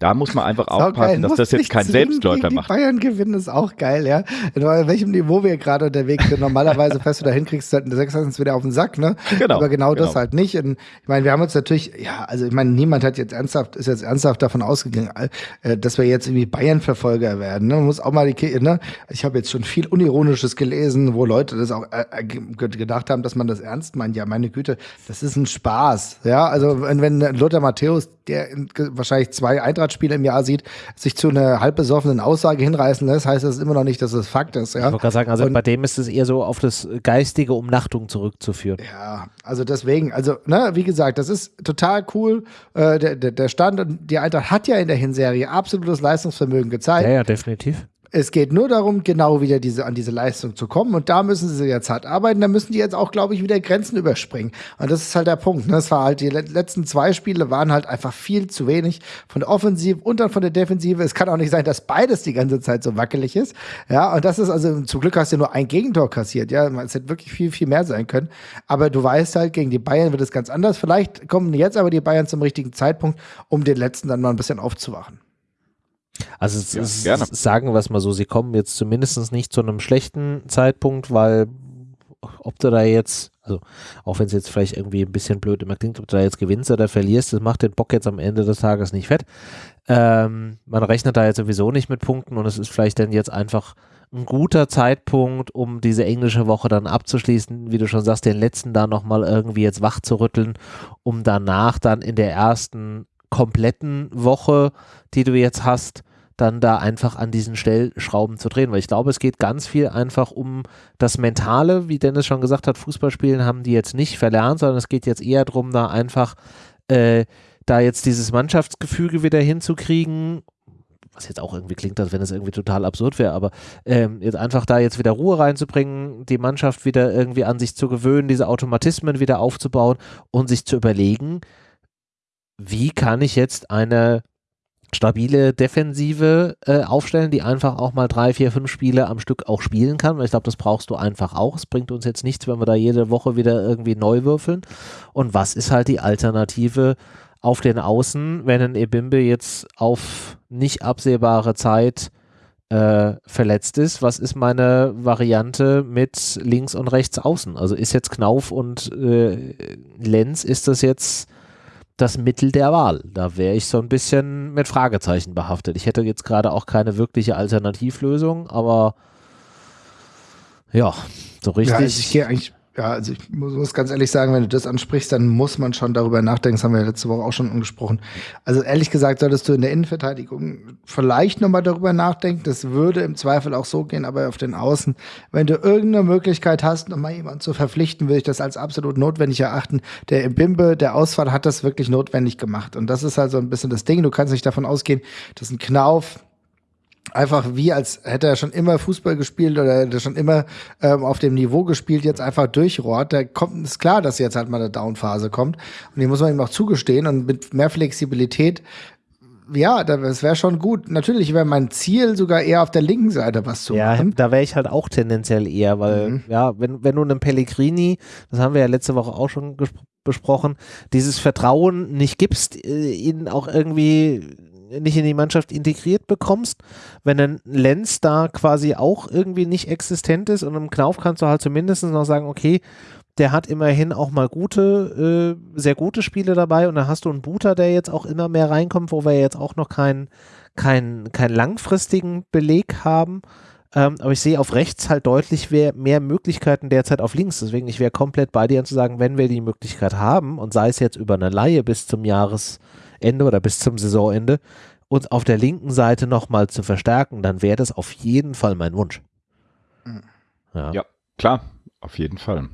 S2: Da muss man einfach aufpassen, dass das jetzt kein Selbstläufer macht.
S3: Bayern gewinnen ist auch geil, ja. In welchem Niveau wir gerade unterwegs sind. Normalerweise fährst du da hinkriegst du halt eine Sechstens wieder auf den Sack, ne? Genau. Aber genau, genau. das halt nicht. Und ich meine, wir haben uns natürlich, ja, also ich meine, niemand hat jetzt ernsthaft, ist jetzt ernsthaft davon ausgegangen, äh, dass wir jetzt irgendwie Bayern-Verfolger werden. Ne? Man muss auch mal die, ne? Ich habe jetzt schon viel Unironisches gelesen, wo Leute das auch äh, äh gedacht haben, dass man das ernst meint. Ja, meine Güte, das ist ein Spaß. Ja, also wenn Lothar Matthäus der wahrscheinlich zwei Eintrachtspiele im Jahr sieht, sich zu einer halbbesoffenen Aussage hinreißen lässt, heißt das immer noch nicht, dass es Fakt ist. Ja? Ich
S1: wollte gerade sagen, also und, bei dem ist es eher so auf das geistige Umnachtung zurückzuführen.
S3: Ja, also deswegen, also, ne, wie gesagt, das ist total cool. Äh, der, der, der Stand und die Eintracht hat ja in der Hinserie absolutes Leistungsvermögen gezeigt.
S1: Ja, ja, definitiv.
S3: Es geht nur darum, genau wieder diese, an diese Leistung zu kommen. Und da müssen sie jetzt hart arbeiten. Da müssen die jetzt auch, glaube ich, wieder Grenzen überspringen. Und das ist halt der Punkt. Ne? Das war halt, die letzten zwei Spiele waren halt einfach viel zu wenig von der Offensive und dann von der Defensive. Es kann auch nicht sein, dass beides die ganze Zeit so wackelig ist. Ja, und das ist also, zum Glück hast du nur ein Gegentor kassiert. Ja, es hätte wirklich viel, viel mehr sein können. Aber du weißt halt, gegen die Bayern wird es ganz anders. Vielleicht kommen jetzt aber die Bayern zum richtigen Zeitpunkt, um den letzten dann mal ein bisschen aufzuwachen.
S1: Also es, ja, es, sagen wir es mal so, sie kommen jetzt zumindest nicht zu einem schlechten Zeitpunkt, weil ob du da jetzt, also auch wenn es jetzt vielleicht irgendwie ein bisschen blöd immer klingt, ob du da jetzt gewinnst oder verlierst, das macht den Bock jetzt am Ende des Tages nicht fett. Ähm, man rechnet da jetzt sowieso nicht mit Punkten und es ist vielleicht dann jetzt einfach ein guter Zeitpunkt, um diese englische Woche dann abzuschließen, wie du schon sagst, den letzten da nochmal irgendwie jetzt wach zu rütteln, um danach dann in der ersten kompletten Woche, die du jetzt hast, dann da einfach an diesen Stellschrauben zu drehen. Weil ich glaube, es geht ganz viel einfach um das Mentale, wie Dennis schon gesagt hat, Fußballspielen haben die jetzt nicht verlernt, sondern es geht jetzt eher darum, da einfach äh, da jetzt dieses Mannschaftsgefüge wieder hinzukriegen was jetzt auch irgendwie klingt, als wenn es irgendwie total absurd wäre, aber ähm, jetzt einfach da jetzt wieder Ruhe reinzubringen, die Mannschaft wieder irgendwie an sich zu gewöhnen, diese Automatismen wieder aufzubauen und sich zu überlegen, wie kann ich jetzt eine stabile Defensive äh, aufstellen, die einfach auch mal drei, vier, fünf Spiele am Stück auch spielen kann. Weil ich glaube, das brauchst du einfach auch. Es bringt uns jetzt nichts, wenn wir da jede Woche wieder irgendwie neu würfeln. Und was ist halt die Alternative auf den Außen, wenn ein Ebimbe jetzt auf nicht absehbare Zeit äh, verletzt ist? Was ist meine Variante mit links und rechts außen? Also ist jetzt Knauf und äh, Lenz, ist das jetzt das Mittel der Wahl. Da wäre ich so ein bisschen mit Fragezeichen behaftet. Ich hätte jetzt gerade auch keine wirkliche Alternativlösung, aber ja, so richtig. Ja,
S3: also ich gehe eigentlich ja, also ich muss, ganz ehrlich sagen, wenn du das ansprichst, dann muss man schon darüber nachdenken. Das haben wir letzte Woche auch schon angesprochen. Also ehrlich gesagt, solltest du in der Innenverteidigung vielleicht nochmal darüber nachdenken. Das würde im Zweifel auch so gehen, aber auf den Außen, wenn du irgendeine Möglichkeit hast, nochmal jemanden zu verpflichten, würde ich das als absolut notwendig erachten. Der im Bimbe, der Ausfall hat das wirklich notwendig gemacht. Und das ist halt so ein bisschen das Ding. Du kannst nicht davon ausgehen, dass ein Knauf einfach wie als hätte er schon immer Fußball gespielt oder hätte er schon immer ähm, auf dem Niveau gespielt, jetzt einfach durchrohrt. Da kommt, ist klar, dass jetzt halt mal eine Downphase kommt. Und die muss man ihm auch zugestehen. Und mit mehr Flexibilität, ja, das wäre schon gut. Natürlich wäre mein Ziel sogar eher auf der linken Seite was zu
S1: ja,
S3: machen.
S1: Ja, da wäre ich halt auch tendenziell eher, weil, mhm. ja, wenn, wenn du einem Pellegrini, das haben wir ja letzte Woche auch schon besprochen, dieses Vertrauen nicht gibst, äh, ihn auch irgendwie nicht in die Mannschaft integriert bekommst, wenn ein Lenz da quasi auch irgendwie nicht existent ist und im Knauf kannst du halt zumindest noch sagen, okay, der hat immerhin auch mal gute, äh, sehr gute Spiele dabei und dann hast du einen Booter, der jetzt auch immer mehr reinkommt, wo wir jetzt auch noch keinen keinen keinen langfristigen Beleg haben. Ähm, aber ich sehe auf rechts halt deutlich mehr, mehr Möglichkeiten derzeit auf links. Deswegen, ich wäre komplett bei dir zu sagen, wenn wir die Möglichkeit haben und sei es jetzt über eine Laie bis zum Jahres, Ende oder bis zum Saisonende uns auf der linken Seite nochmal zu verstärken, dann wäre das auf jeden Fall mein Wunsch.
S2: Ja. ja, klar, auf jeden Fall.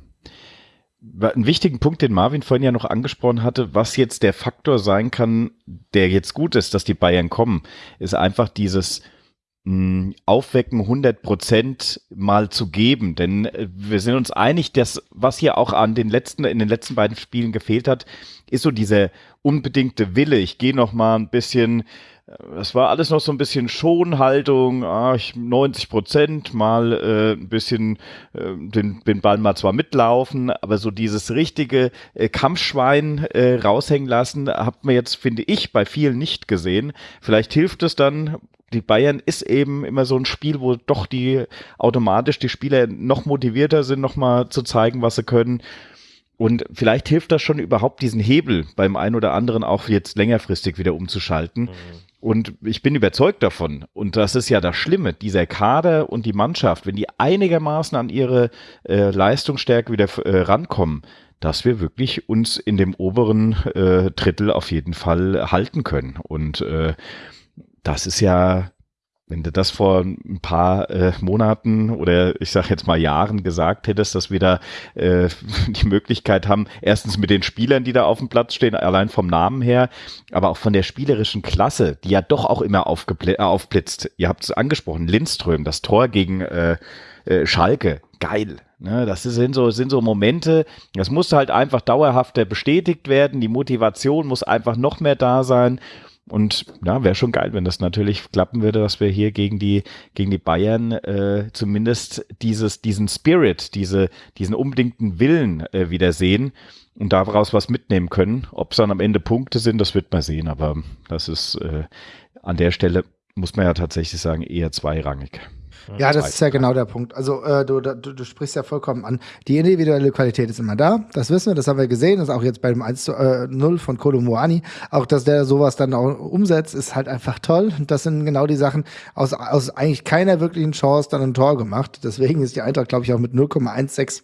S2: Einen wichtigen Punkt, den Marvin vorhin ja noch angesprochen hatte, was jetzt der Faktor sein kann, der jetzt gut ist, dass die Bayern kommen, ist einfach dieses Aufwecken 100 Prozent mal zu geben. Denn äh, wir sind uns einig, dass was hier auch an den letzten, in den letzten beiden Spielen gefehlt hat, ist so dieser unbedingte Wille. Ich gehe noch mal ein bisschen es war alles noch so ein bisschen Schonhaltung, ah, 90 Prozent, mal äh, ein bisschen äh, den, den Ball mal zwar mitlaufen, aber so dieses richtige äh, Kampfschwein äh, raushängen lassen, hat man jetzt, finde ich, bei vielen nicht gesehen. Vielleicht hilft es dann, die Bayern ist eben immer so ein Spiel, wo doch die automatisch die Spieler noch motivierter sind, nochmal zu zeigen, was sie können. Und vielleicht hilft das schon überhaupt, diesen Hebel beim einen oder anderen auch jetzt längerfristig wieder umzuschalten. Mhm Und ich bin überzeugt davon, und das ist ja das Schlimme, dieser Kader und die Mannschaft, wenn die einigermaßen an ihre äh, Leistungsstärke wieder äh, rankommen, dass wir wirklich uns in dem oberen äh, Drittel auf jeden Fall halten können. Und äh, das ist ja wenn du das vor ein paar äh, Monaten oder ich sage jetzt mal Jahren gesagt hättest, dass wir da äh, die Möglichkeit haben, erstens mit den Spielern, die da auf dem Platz stehen, allein vom Namen her, aber auch von der spielerischen Klasse, die ja doch auch immer äh, aufblitzt. Ihr habt es angesprochen, Lindström, das Tor gegen äh, äh, Schalke, geil. Ne, das sind so, sind so Momente, das muss halt einfach dauerhafter bestätigt werden, die Motivation muss einfach noch mehr da sein und ja, wäre schon geil, wenn das natürlich klappen würde, dass wir hier gegen die, gegen die Bayern äh, zumindest dieses, diesen Spirit, diese, diesen unbedingten Willen äh, wieder sehen und daraus was mitnehmen können. Ob es dann am Ende Punkte sind, das wird man sehen, aber das ist äh, an der Stelle, muss man ja tatsächlich sagen, eher zweirangig.
S3: Ja, das ist ja genau der Punkt. Also äh, du, du, du sprichst ja vollkommen an. Die individuelle Qualität ist immer da. Das wissen wir, das haben wir gesehen. Das ist auch jetzt beim 1 zu äh, 0 von Kolomuani. Auch, dass der sowas dann auch umsetzt, ist halt einfach toll. Und das sind genau die Sachen, aus, aus eigentlich keiner wirklichen Chance dann ein Tor gemacht. Deswegen ist die Eintracht, glaube ich, auch mit 0,16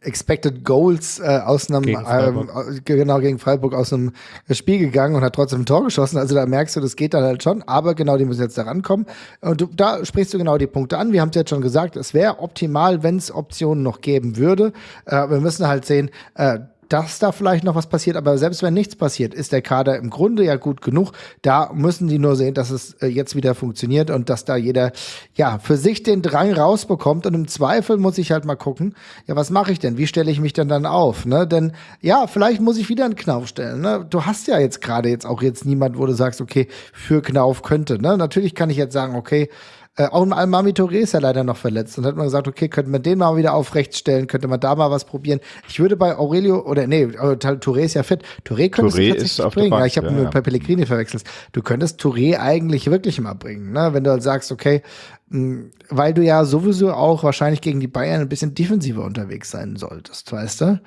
S3: Expected Goals äh, aus einem gegen ähm, äh, genau gegen Freiburg aus einem Spiel gegangen und hat trotzdem ein Tor geschossen. Also da merkst du, das geht dann halt schon, aber genau, die müssen jetzt da rankommen. Und du, da sprichst du genau die Punkte an. Wir haben es jetzt schon gesagt, es wäre optimal, wenn es Optionen noch geben würde. Äh, wir müssen halt sehen, äh, dass da vielleicht noch was passiert, aber selbst wenn nichts passiert, ist der Kader im Grunde ja gut genug. Da müssen die nur sehen, dass es äh, jetzt wieder funktioniert und dass da jeder ja für sich den Drang rausbekommt und im Zweifel muss ich halt mal gucken, ja, was mache ich denn? Wie stelle ich mich denn dann auf, ne? Denn ja, vielleicht muss ich wieder einen Knauf stellen, ne? Du hast ja jetzt gerade jetzt auch jetzt niemand, wo du sagst, okay, für Knauf könnte, ne? Natürlich kann ich jetzt sagen, okay, äh, auch ein Almami Touré ist ja leider noch verletzt. Und hat man gesagt, okay, könnte man den mal wieder aufrecht stellen, könnte man da mal was probieren. Ich würde bei Aurelio, oder nee, Touré ist ja fit. Touré könntest Touré du tatsächlich bringen. Bank, ja, ich habe ja, nur ja. bei Pellegrini verwechselt. Du könntest Touré eigentlich wirklich mal bringen, ne? Wenn du halt sagst, okay, mh, hm, weil du ja sowieso auch wahrscheinlich gegen die Bayern ein bisschen defensiver unterwegs sein solltest, weißt du?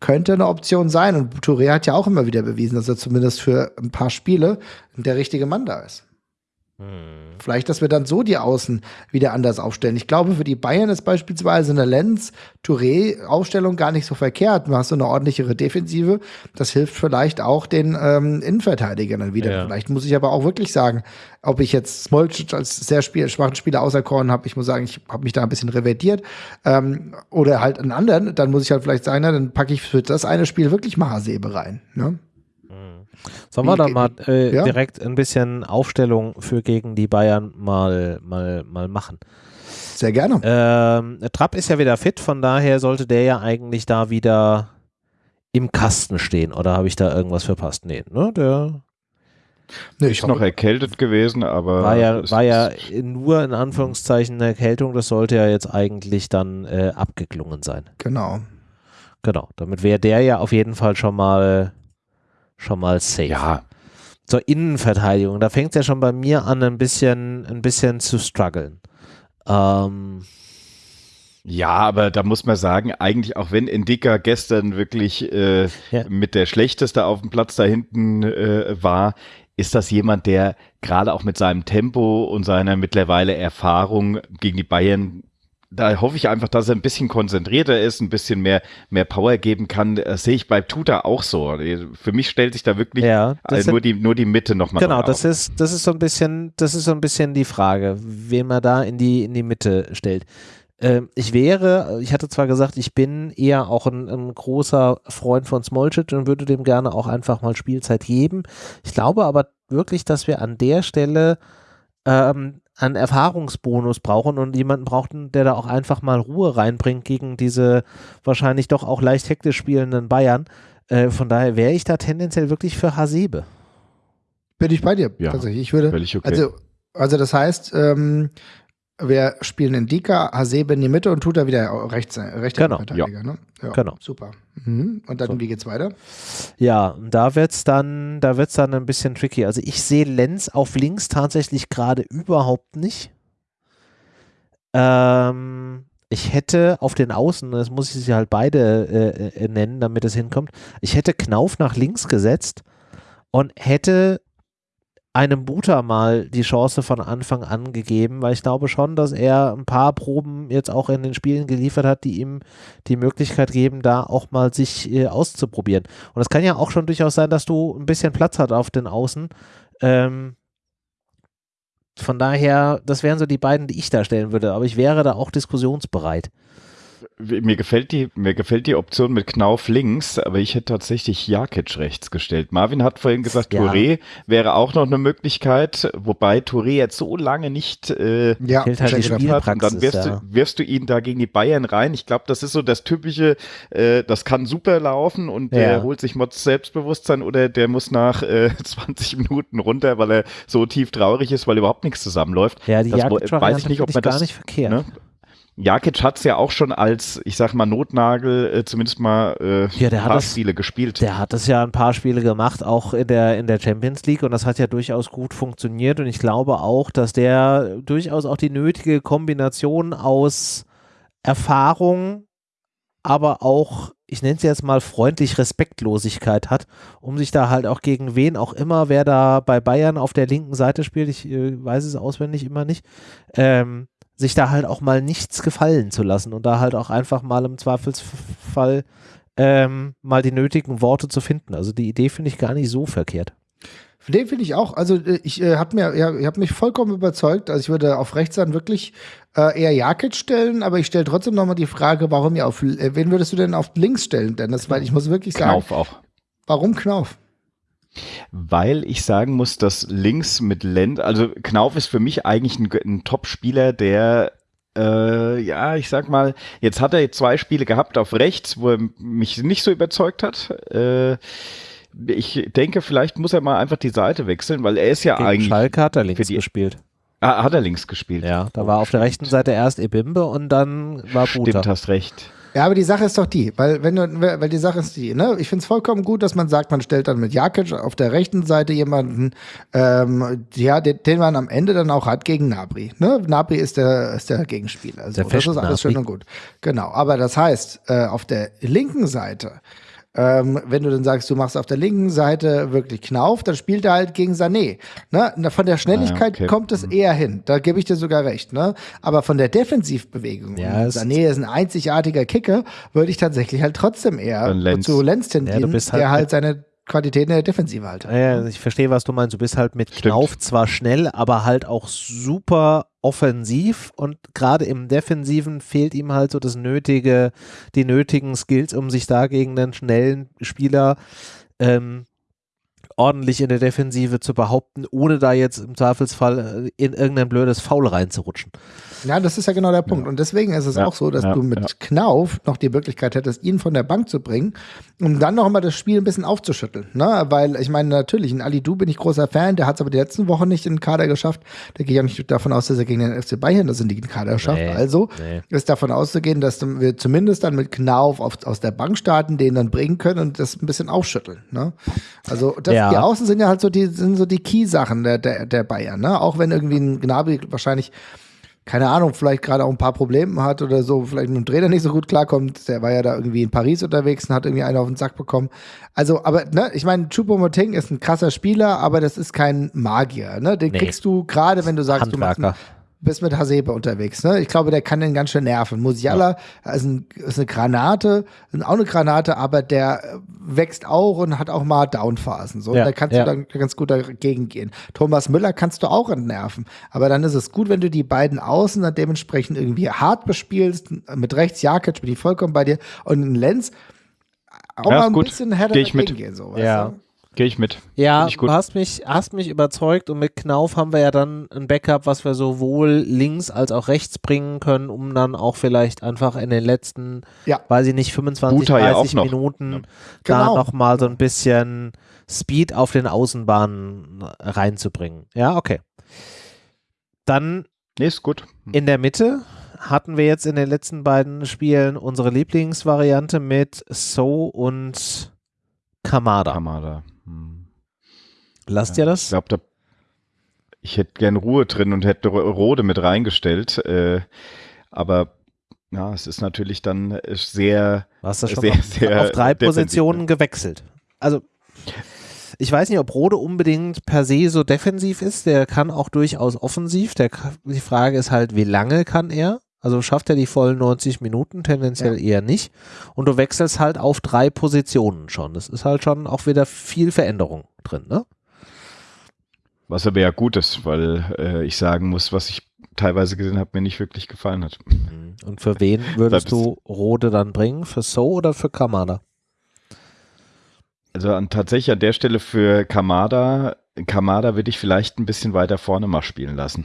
S3: Könnte eine Option sein. Und Touré hat ja auch immer wieder bewiesen, dass er zumindest für ein paar Spiele der richtige Mann da ist. Hm. Vielleicht, dass wir dann so die Außen wieder anders aufstellen. Ich glaube, für die Bayern ist beispielsweise eine Lenz-Touré-Aufstellung gar nicht so verkehrt. Du hast so eine ordentlichere Defensive. Das hilft vielleicht auch den ähm, Innenverteidigern dann wieder. Ja. Vielleicht muss ich aber auch wirklich sagen, ob ich jetzt Smolcic als sehr spiel schwachen Spieler auserkoren habe. Ich muss sagen, ich habe mich da ein bisschen revertiert. Ähm, oder halt einen anderen. Dann muss ich halt vielleicht sagen, na, dann packe ich für das eine Spiel wirklich Mahasebe rein. Ne?
S1: Sollen wir da mal äh, ja? direkt ein bisschen Aufstellung für gegen die Bayern mal, mal, mal machen?
S3: Sehr gerne.
S1: Ähm, Trapp ist ja wieder fit, von daher sollte der ja eigentlich da wieder im Kasten stehen. Oder habe ich da irgendwas verpasst? Nee, ne? Der
S2: Nee, ich ist noch erkältet gewesen, aber.
S1: War ja, war ja nur in Anführungszeichen eine Erkältung, das sollte ja jetzt eigentlich dann äh, abgeklungen sein.
S3: Genau.
S1: Genau, damit wäre der ja auf jeden Fall schon mal schon mal safe.
S2: Ja.
S1: Zur Innenverteidigung, da fängt es ja schon bei mir an, ein bisschen, ein bisschen zu strugglen. Ähm,
S2: ja, aber da muss man sagen, eigentlich auch wenn Indika gestern wirklich äh, ja. mit der schlechteste auf dem Platz da hinten äh, war, ist das jemand, der gerade auch mit seinem Tempo und seiner mittlerweile Erfahrung gegen die Bayern da hoffe ich einfach, dass er ein bisschen konzentrierter ist, ein bisschen mehr, mehr Power geben kann. Das sehe ich bei Tuta auch so. Für mich stellt sich da wirklich ja, also nur, die, nur die Mitte nochmal
S1: Genau, das ist, das ist so ein bisschen, das ist so ein bisschen die Frage, wen man da in die, in die Mitte stellt. Ähm, ich wäre, ich hatte zwar gesagt, ich bin eher auch ein, ein großer Freund von Smolcic und würde dem gerne auch einfach mal Spielzeit geben. Ich glaube aber wirklich, dass wir an der Stelle ähm, einen Erfahrungsbonus brauchen und jemanden brauchten, der da auch einfach mal Ruhe reinbringt gegen diese wahrscheinlich doch auch leicht hektisch spielenden Bayern. Äh, von daher wäre ich da tendenziell wirklich für Hasebe.
S3: Bin ich bei dir, ja, tatsächlich. Ich würde, okay. also, also das heißt, ähm, wir spielen in Dika, Hasebe in die Mitte und tut da wieder rechts, rechter
S1: genau.
S3: Verteidiger.
S1: Ja.
S3: Ne?
S1: Ja, genau.
S3: Super. Mhm. Und dann, so. wie geht's weiter?
S1: Ja, da wird's dann, da wird's dann ein bisschen tricky. Also ich sehe Lenz auf links tatsächlich gerade überhaupt nicht. Ähm, ich hätte auf den Außen, das muss ich sie halt beide äh, äh, nennen, damit es hinkommt, ich hätte Knauf nach links gesetzt und hätte einem Buter mal die Chance von Anfang an gegeben, weil ich glaube schon, dass er ein paar Proben jetzt auch in den Spielen geliefert hat, die ihm die Möglichkeit geben, da auch mal sich äh, auszuprobieren. Und es kann ja auch schon durchaus sein, dass du ein bisschen Platz hast auf den Außen. Ähm, von daher, das wären so die beiden, die ich da stellen würde, aber ich wäre da auch diskussionsbereit.
S2: Mir gefällt die, mir gefällt die Option mit Knauf links, aber ich hätte tatsächlich Jakic rechts gestellt. Marvin hat vorhin gesagt, ja. Touré wäre auch noch eine Möglichkeit, wobei Touré jetzt so lange nicht äh,
S1: ja, halt die hat. Und
S2: dann wirfst, ja. du, wirfst du ihn da gegen die Bayern rein. Ich glaube, das ist so das typische, äh, das kann super laufen und der ja. holt sich Mods Selbstbewusstsein oder der muss nach äh, 20 Minuten runter, weil er so tief traurig ist, weil überhaupt nichts zusammenläuft.
S1: Ja, die
S2: das
S1: Jakic
S2: weiß ich nicht, ob man
S1: gar
S2: das
S1: nicht verkehrt. Ne?
S2: Jakic hat es ja auch schon als, ich sag mal, Notnagel äh, zumindest mal äh,
S1: ja, der
S2: ein paar
S1: das,
S2: Spiele gespielt.
S1: Der hat es ja ein paar Spiele gemacht, auch in der, in der Champions League und das hat ja durchaus gut funktioniert und ich glaube auch, dass der durchaus auch die nötige Kombination aus Erfahrung, aber auch, ich nenne es jetzt mal freundlich Respektlosigkeit hat, um sich da halt auch gegen wen auch immer, wer da bei Bayern auf der linken Seite spielt, ich äh, weiß es auswendig immer nicht, ähm, sich da halt auch mal nichts gefallen zu lassen und da halt auch einfach mal im Zweifelsfall ähm, mal die nötigen Worte zu finden. Also die Idee finde ich gar nicht so verkehrt.
S3: Den finde ich auch. Also äh, ich äh, habe mir, ja, ich habe mich vollkommen überzeugt. Also ich würde auf rechts dann wirklich äh, eher Jakic stellen, aber ich stelle trotzdem nochmal die Frage, warum ihr auf, äh, wen würdest du denn auf links stellen, Dennis? Weil ich muss wirklich sagen.
S2: Knauf auch.
S3: Warum Knauf?
S2: Weil ich sagen muss, dass links mit Lend, also Knauf ist für mich eigentlich ein, ein Top-Spieler, der äh, ja, ich sag mal, jetzt hat er zwei Spiele gehabt auf rechts, wo er mich nicht so überzeugt hat. Äh, ich denke, vielleicht muss er mal einfach die Seite wechseln, weil er ist ja
S1: Gegen
S2: eigentlich.
S1: Schalke hat er links gespielt.
S2: Ah, hat er links gespielt?
S1: Ja, da war auf der rechten Seite erst Ebimbe und dann war Buta.
S2: Stimmt, hast recht.
S3: Ja, aber die Sache ist doch die, weil wenn du, weil die Sache ist die, ne, ich finde es vollkommen gut, dass man sagt, man stellt dann mit Jakic auf der rechten Seite jemanden, ähm, ja, den, den, man am Ende dann auch hat gegen Nabri. Ne? Nabri ist der, ist der Gegenspieler. Also
S1: der
S3: das ist alles schön und gut. Genau. Aber das heißt, äh, auf der linken Seite ähm, wenn du dann sagst, du machst auf der linken Seite wirklich Knauf, dann spielt er halt gegen Sané. Ne? Von der Schnelligkeit
S2: Ah, okay.
S3: kommt es eher hin. Da gebe ich dir sogar recht. Ne? Aber von der Defensivbewegung,
S1: Ja,
S3: Sané ist ein einzigartiger Kicker, würde ich tatsächlich halt trotzdem eher
S2: Lenz.
S3: zu Lenz tendieren,
S1: Ja, halt
S3: der halt
S1: mit-
S3: seine Qualitäten in der Defensive halt.
S1: Ja, ich verstehe, was du meinst. Du bist halt mit
S2: Stimmt.
S1: Knauf zwar schnell, aber halt auch super offensiv und gerade im Defensiven fehlt ihm halt so das nötige, die nötigen Skills, um sich da gegen einen schnellen Spieler ähm, ordentlich in der Defensive zu behaupten, ohne da jetzt im Zweifelsfall äh, in irgendein blödes Foul reinzurutschen.
S3: Ja, das ist ja genau der Punkt. Und deswegen ist es
S2: Ja,
S3: auch so, dass
S2: ja,
S3: du mit
S2: ja.
S3: Knauf noch die Möglichkeit hättest, ihn von der Bank zu bringen, um dann noch mal das Spiel ein bisschen aufzuschütteln. Ne? Weil ich meine, natürlich, in Ali Du bin ich großer Fan, der hat es aber die letzten Wochen nicht in den Kader geschafft. Da gehe ich auch nicht davon aus, dass er gegen den FC Bayern das in den Kader schafft.
S1: Nee,
S3: also
S1: nee.
S3: ist davon auszugehen, dass wir zumindest dann mit Knauf auf, aus der Bank starten, den dann bringen können und das ein bisschen aufschütteln. Ne? Also das,
S1: Ja.
S3: Die Außen sind ja halt so die, sind so die Key-Sachen der, der, der Bayern. Ne? Auch wenn irgendwie ein Gnabry wahrscheinlich keine Ahnung, vielleicht gerade auch ein paar Probleme hat oder so, vielleicht mit dem Trainer nicht so gut klarkommt. Der war ja da irgendwie in Paris unterwegs und hat irgendwie einen auf den Sack bekommen. Also, aber, ne, ich meine, Choupo-Moting ist ein krasser Spieler, aber das ist kein Magier, ne? Den
S1: Nee.
S3: kriegst du gerade, wenn du sagst, du machst bist mit Hasebe unterwegs, ne? Ich glaube, der kann den ganz schön nerven. Musiala ist, ein, ist eine Granate, ist auch eine Granate, aber der wächst auch und hat auch mal Downphasen. So,
S1: Ja,
S3: da kannst
S1: ja.
S3: du dann ganz gut dagegen gehen. Thomas Müller kannst du auch entnerven. Aber dann ist es gut, wenn du die beiden Außen dann dementsprechend irgendwie hart bespielst. Mit rechts Jakic bin ich vollkommen bei dir. Und Lenz auch
S2: Ja,
S3: mal ein
S2: gut.
S3: bisschen härter gehen. So,
S1: Ja.
S3: du?
S2: Gehe ich mit.
S1: Ja,
S2: ich gut.
S1: du hast mich, hast mich überzeugt und mit Knauf haben wir ja dann ein Backup, was wir sowohl links als auch rechts bringen können, um dann auch vielleicht einfach in den letzten,
S3: Ja.
S1: weiß ich nicht, 25,
S2: Buta ja
S1: 30
S2: auch noch.
S1: Minuten
S2: Ja.
S1: da
S3: Genau.
S1: nochmal so ein bisschen Speed auf den Außenbahnen reinzubringen. Ja, okay. Dann
S2: Nee, ist gut.
S1: in der Mitte hatten wir jetzt in den letzten beiden Spielen unsere Lieblingsvariante mit So und Kamada.
S2: Kamada. Hm.
S1: Lasst ihr
S2: Ich
S1: das?
S2: glaube, da ich hätte gern Ruhe drin und hätte Ro- Rode mit reingestellt. Äh, aber ja, es ist natürlich dann äh, sehr
S1: Du hast das schon
S2: sehr,
S1: auf,
S2: sehr
S1: auf drei Positionen gewechselt. Also ich weiß nicht, ob Rode unbedingt per se so defensiv ist. Der kann auch durchaus offensiv. Der, die Frage ist halt, wie lange kann er? Also schafft er die vollen 90 Minuten? Tendenziell ja. eher nicht. Und du wechselst halt auf drei Positionen schon. Das ist halt schon auch wieder viel Veränderung drin, ne?
S2: Was aber ja gut ist, weil äh, ich sagen muss, was ich teilweise gesehen habe, mir nicht wirklich gefallen hat.
S1: Mhm. Und für wen würdest du Rode dann bringen? Für So oder für Kamada?
S2: Also an, tatsächlich an der Stelle für Kamada, Kamada würde ich vielleicht ein bisschen weiter vorne mal spielen lassen.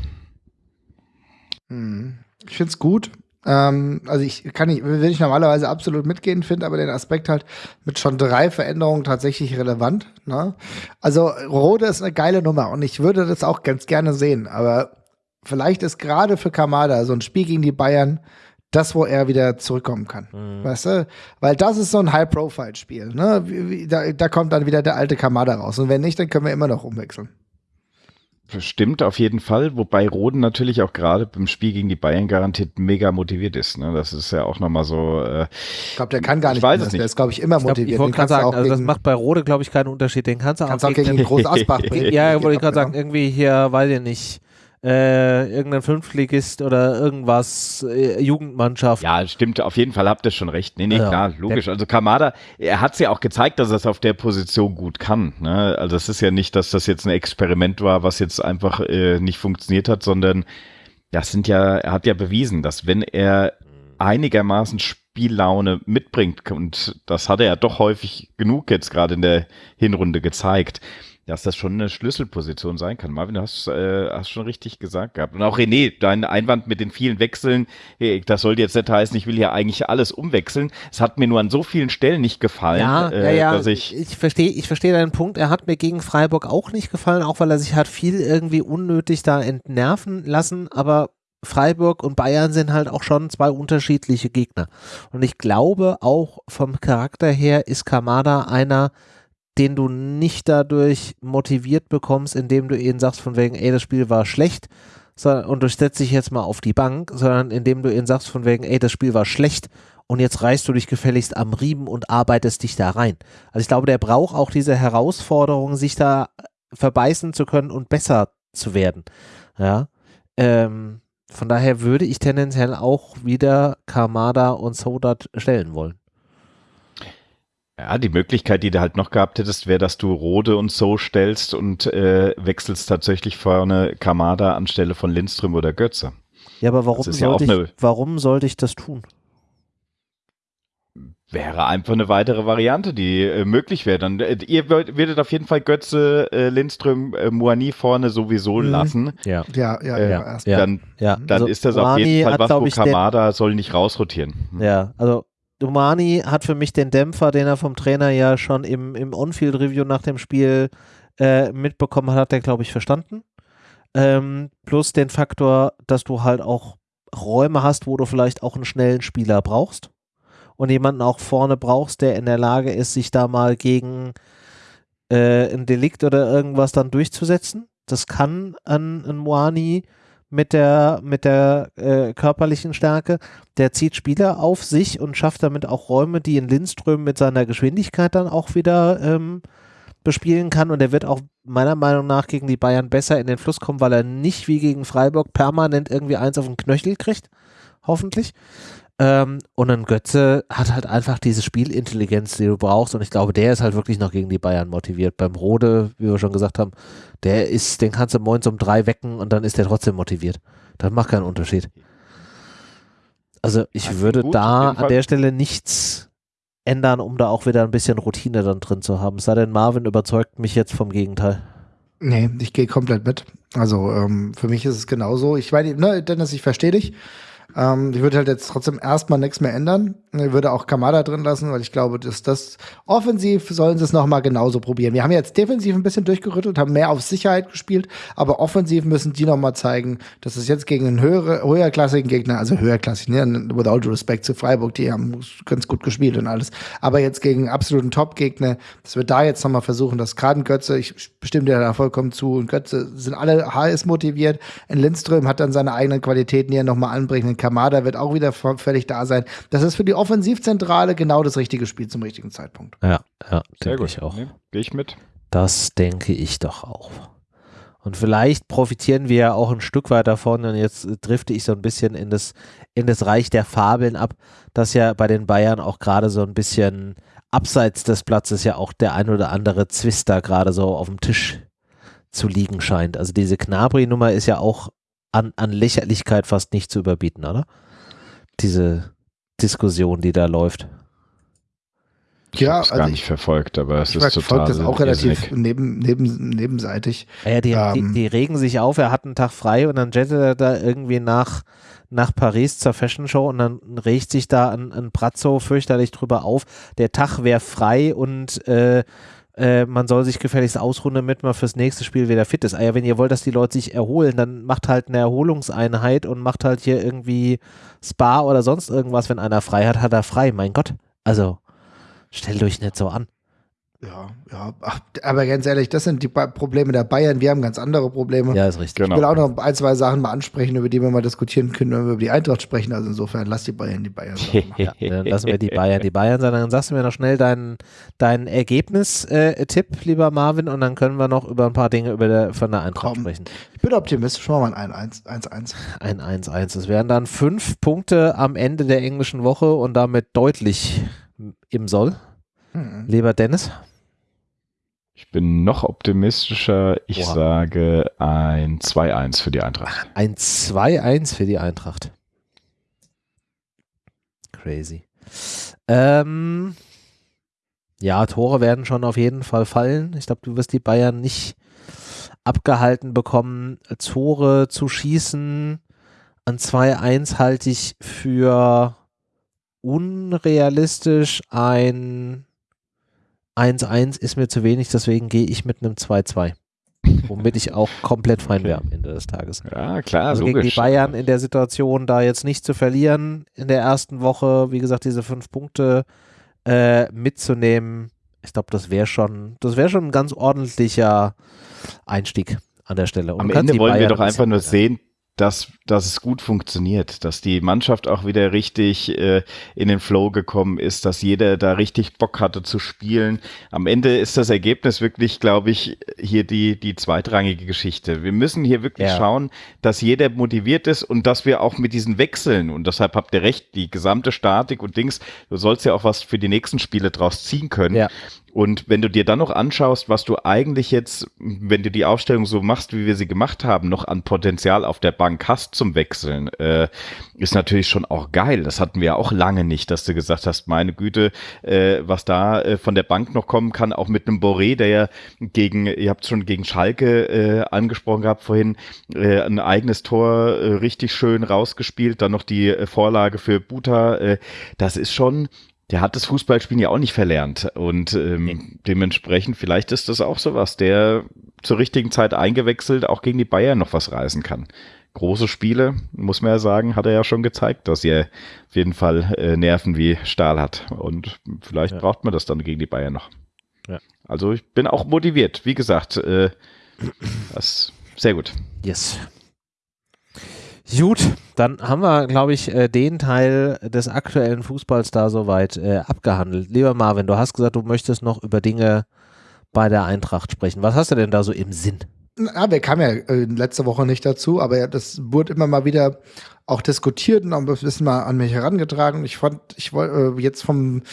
S3: Hm. Ich finde es gut. Ähm, also ich kann nicht, will ich normalerweise absolut mitgehen, finde aber den Aspekt halt mit schon drei Veränderungen tatsächlich relevant. Ne? Also Rode ist eine geile Nummer und ich würde das auch ganz gerne sehen, aber vielleicht ist gerade für Kamada so ein Spiel gegen die Bayern das, wo er wieder zurückkommen kann. Mhm. Weißt du? Weil das ist so ein High-Profile-Spiel. Ne? Da, da kommt dann wieder der alte Kamada raus. Und wenn nicht, dann können wir immer noch umwechseln.
S2: Stimmt auf jeden Fall, wobei Roden natürlich auch gerade beim Spiel gegen die Bayern garantiert mega motiviert ist. Ne? Das ist ja auch nochmal so. Äh,
S3: ich glaube, der kann gar nicht. Ich weiß es nicht. Der ist, glaube ich, immer ich glaub, motiviert.
S1: Ich wollte gerade sagen, also das macht bei Rode, glaube ich, keinen Unterschied. Den kannst du
S3: kannst auch, auch gegen, gegen Groß Asbach
S1: bringen. ja, wollte ich gerade sagen, irgendwie hier, weiß ich nicht äh, irgendein Fünftligist oder irgendwas, äh, Jugendmannschaft.
S2: Ja, stimmt, auf jeden Fall habt ihr schon recht. Nee, nee, ja, klar, logisch. Also Kamada, er hat es ja auch gezeigt, dass er es auf der Position gut kann. Ne? Also es ist ja nicht, dass das jetzt ein Experiment war, was jetzt einfach äh, nicht funktioniert hat, sondern das sind ja, er hat ja bewiesen, dass wenn er einigermaßen Spiellaune mitbringt, und das hat er ja doch häufig genug jetzt gerade in der Hinrunde gezeigt, dass das schon eine Schlüsselposition sein kann. Marvin, du hast, äh, hast schon richtig gesagt gehabt. Und auch René, dein Einwand mit den vielen Wechseln, hey, das sollte jetzt nicht heißen, ich will hier eigentlich alles umwechseln. Es hat mir nur an so vielen Stellen nicht gefallen,
S1: ja, äh, ja, ja. dass ich. Ich verstehe, ich verstehe deinen Punkt. Er hat mir gegen Freiburg auch nicht gefallen, auch weil er sich hat viel irgendwie unnötig da entnerven lassen, aber Freiburg und Bayern sind halt auch schon zwei unterschiedliche Gegner. Und ich glaube auch vom Charakter her ist Kamada einer, den du nicht dadurch motiviert bekommst, indem du ihnen sagst von wegen, ey, das Spiel war schlecht sondern, und du setzt dich jetzt mal auf die Bank, sondern indem du ihnen sagst von wegen, ey, das Spiel war schlecht und jetzt reißt du dich gefälligst am Riemen und arbeitest dich da rein. Also ich glaube, der braucht auch diese Herausforderung, sich da verbeißen zu können und besser zu werden. Ja. Ähm, von daher würde ich tendenziell auch wieder Kamada und Sodat stellen wollen.
S2: Ja, die Möglichkeit, die du halt noch gehabt hättest, wäre, dass du Rode und so stellst und äh, wechselst tatsächlich vorne Kamada anstelle von Lindström oder Götze.
S1: Ja, aber warum, sollte, ja ich, warum sollte ich das tun?
S2: Wäre einfach eine weitere Variante, die äh, möglich wäre. Dann äh, ihr würdet auf jeden Fall Götze, äh, Lindström, äh, Moani vorne sowieso mhm. lassen.
S3: Ja, ja, ja.
S2: Äh,
S3: ja,
S2: dann, ja. dann also ist das Moani auf jeden Fall was, wo Kamada soll nicht rausrotieren.
S1: Hm. Ja, also Dumani hat für mich den Dämpfer, den er vom Trainer ja schon im, im On-Field-Review nach dem Spiel äh, mitbekommen hat, hat er, glaube ich, verstanden. Ähm, plus den Faktor, dass du halt auch Räume hast, wo du vielleicht auch einen schnellen Spieler brauchst und jemanden auch vorne brauchst, der in der Lage ist, sich da mal gegen äh, ein Delikt oder irgendwas dann durchzusetzen. Das kann ein, ein Moani mit der, mit der äh, körperlichen Stärke. Der zieht Spieler auf sich und schafft damit auch Räume, die in Lindström mit seiner Geschwindigkeit dann auch wieder ähm, bespielen kann. Und er wird auch meiner Meinung nach gegen die Bayern besser in den Fluss kommen, weil er nicht wie gegen Freiburg permanent irgendwie eins auf den Knöchel kriegt. Hoffentlich. Ähm, und ein Götze hat halt einfach diese Spielintelligenz, die du brauchst. Und ich glaube, der ist halt wirklich noch gegen die Bayern motiviert. Beim Rode, wie wir schon gesagt haben, der ist, den kannst du morgens um drei wecken und dann ist der trotzdem motiviert. Das macht keinen Unterschied. Also ich also würde gut, da an der Stelle nichts ändern, um da auch wieder ein bisschen Routine dann drin zu haben. Sei denn, Marvin überzeugt mich jetzt vom Gegenteil.
S3: Nee, ich gehe komplett mit. Also ähm, für mich ist es genauso. Ich meine, ne, Dennis, ich verstehe dich. Ähm, ich würde halt jetzt trotzdem erstmal nichts mehr ändern. Ich würde auch Kamada drin lassen, weil ich glaube, dass das offensiv sollen sie es nochmal genauso probieren. Wir haben jetzt defensiv ein bisschen durchgerüttelt, haben mehr auf Sicherheit gespielt, aber offensiv müssen die nochmal zeigen, dass es jetzt gegen einen höhere, höherklassigen Gegner, also höherklassig, ne, without respect zu Freiburg, die haben ganz gut gespielt und alles, aber jetzt gegen absoluten Top-Gegner, dass wir da jetzt nochmal versuchen, dass gerade ein Götze, ich stimme dir da vollkommen zu, und Götze sind alle HS motiviert, in Lindström hat dann seine eigenen Qualitäten, die er nochmal anbringen Kamada wird auch wieder völlig da sein. Das ist für die Offensivzentrale genau das richtige Spiel zum richtigen Zeitpunkt.
S1: Ja, ja, sehr gut. Ich auch. Nee,
S2: Gehe ich mit.
S1: Das denke ich doch auch. Und vielleicht profitieren wir ja auch ein Stück weit davon, und jetzt drifte ich so ein bisschen in das, in das Reich der Fabeln ab, dass ja bei den Bayern auch gerade so ein bisschen abseits des Platzes ja auch der ein oder andere Zwister gerade so auf dem Tisch zu liegen scheint. Also diese Knabri-Nummer ist ja auch an, an Lächerlichkeit fast nicht zu überbieten, oder? Diese Diskussion, die da läuft.
S2: Ich ja, also gar nicht verfolgt, aber es ist total.
S3: das auch relativ neben, neben, nebenseitig.
S1: Ja, die, ähm, die, die, regen sich auf, er hat einen Tag frei und dann jettet er da irgendwie nach, nach Paris zur Fashion Show und dann regt sich da ein, ein Brazzo fürchterlich drüber auf. Der Tag wäre frei und äh, äh, man soll sich gefälligst ausruhen, damit man fürs nächste Spiel wieder fit ist. Ah ja, wenn ihr wollt, dass die Leute sich erholen, dann macht halt eine Erholungseinheit und macht halt hier irgendwie Spa oder sonst irgendwas. Wenn einer frei hat, hat er frei. Mein Gott. Also, stellt euch nicht so an.
S3: Ja, ja, Ach, aber ganz ehrlich, das sind die Probleme der Bayern. Wir haben ganz andere Probleme.
S1: Ja, ist richtig.
S3: Genau. Ich will auch noch ein, zwei Sachen mal ansprechen, über die wir mal diskutieren können, wenn wir über die Eintracht sprechen. Also insofern, lass die Bayern die Bayern sein.
S1: ja, dann lassen wir die Bayern die Bayern sein. Dann sagst du mir noch schnell deinen dein Ergebnis-Tipp, äh, lieber Marvin, und dann können wir noch über ein paar Dinge über der, von der Eintracht Komm. sprechen.
S3: Ich bin optimistisch. Schon mal ein 1-1.
S1: Ein 1-1. Es wären dann fünf Punkte am Ende der englischen Woche und damit deutlich im Soll. Hm. Lieber Dennis?
S2: Ich bin noch optimistischer. Ich Oha. sage ein 2-1 für die Eintracht.
S1: Ein 2-1 für die Eintracht. Crazy. Ähm, ja, Tore werden schon auf jeden Fall fallen. Ich glaube, du wirst die Bayern nicht abgehalten bekommen, Tore zu schießen. An 2-1 halte ich für unrealistisch. Ein 1-1 ist mir zu wenig, deswegen gehe ich mit einem 2-2. Womit ich auch komplett fein wäre am Ende des Tages.
S2: Ja, klar,
S1: also logisch. gegen die Bayern in der Situation, da jetzt nicht zu verlieren in der ersten Woche, wie gesagt, diese fünf Punkte äh, mitzunehmen, ich glaube, das wäre schon, das wäre schon ein ganz ordentlicher Einstieg an der Stelle.
S2: Und am Ende wollen Bayern wir doch einfach nur sehen, dass, dass es gut funktioniert, dass die Mannschaft auch wieder richtig äh, in den Flow gekommen ist, dass jeder da richtig Bock hatte zu spielen. Am Ende ist das Ergebnis wirklich, glaube ich, hier die, die zweitrangige Geschichte. Wir müssen hier wirklich ja. schauen, dass jeder motiviert ist und dass wir auch mit diesen Wechseln, und deshalb habt ihr recht, die gesamte Statik und Dings, du sollst ja auch was für die nächsten Spiele draus ziehen können. Ja. Und wenn du dir dann noch anschaust, was du eigentlich jetzt, wenn du die Aufstellung so machst, wie wir sie gemacht haben, noch an Potenzial auf der Bank hast zum Wechseln, äh, ist natürlich schon auch geil. Das hatten wir ja auch lange nicht, dass du gesagt hast, meine Güte, äh, was da äh, von der Bank noch kommen kann, auch mit einem Boré, der ja gegen, ihr habt schon gegen Schalke äh, angesprochen gehabt vorhin, äh, ein eigenes Tor äh, richtig schön rausgespielt, dann noch die äh, Vorlage für Buta. Äh, das ist schon der hat das Fußballspielen ja auch nicht verlernt. Und ähm, dementsprechend, vielleicht ist das auch sowas, der zur richtigen Zeit eingewechselt auch gegen die Bayern noch was reißen kann. Große Spiele, muss man ja sagen, hat er ja schon gezeigt, dass er auf jeden Fall äh, Nerven wie Stahl hat. Und vielleicht ja. braucht man das dann gegen die Bayern noch. Ja. Also ich bin auch motiviert. Wie gesagt, äh, das sehr gut.
S1: Yes. Gut, dann haben wir, glaube ich, äh, den Teil des aktuellen Fußballs da soweit äh, abgehandelt. Lieber Marvin, du hast gesagt, du möchtest noch über Dinge bei der Eintracht sprechen. Was hast du denn da so im Sinn?
S3: Ja, wir kamen ja äh, letzte Woche nicht dazu, aber ja, das wurde immer mal wieder auch diskutiert und ein bisschen mal an mich herangetragen. Ich fand, ich wollte äh, jetzt vom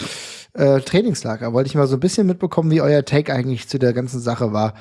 S3: äh, Trainingslager wollte ich mal so ein bisschen mitbekommen, wie euer Take eigentlich zu der ganzen Sache war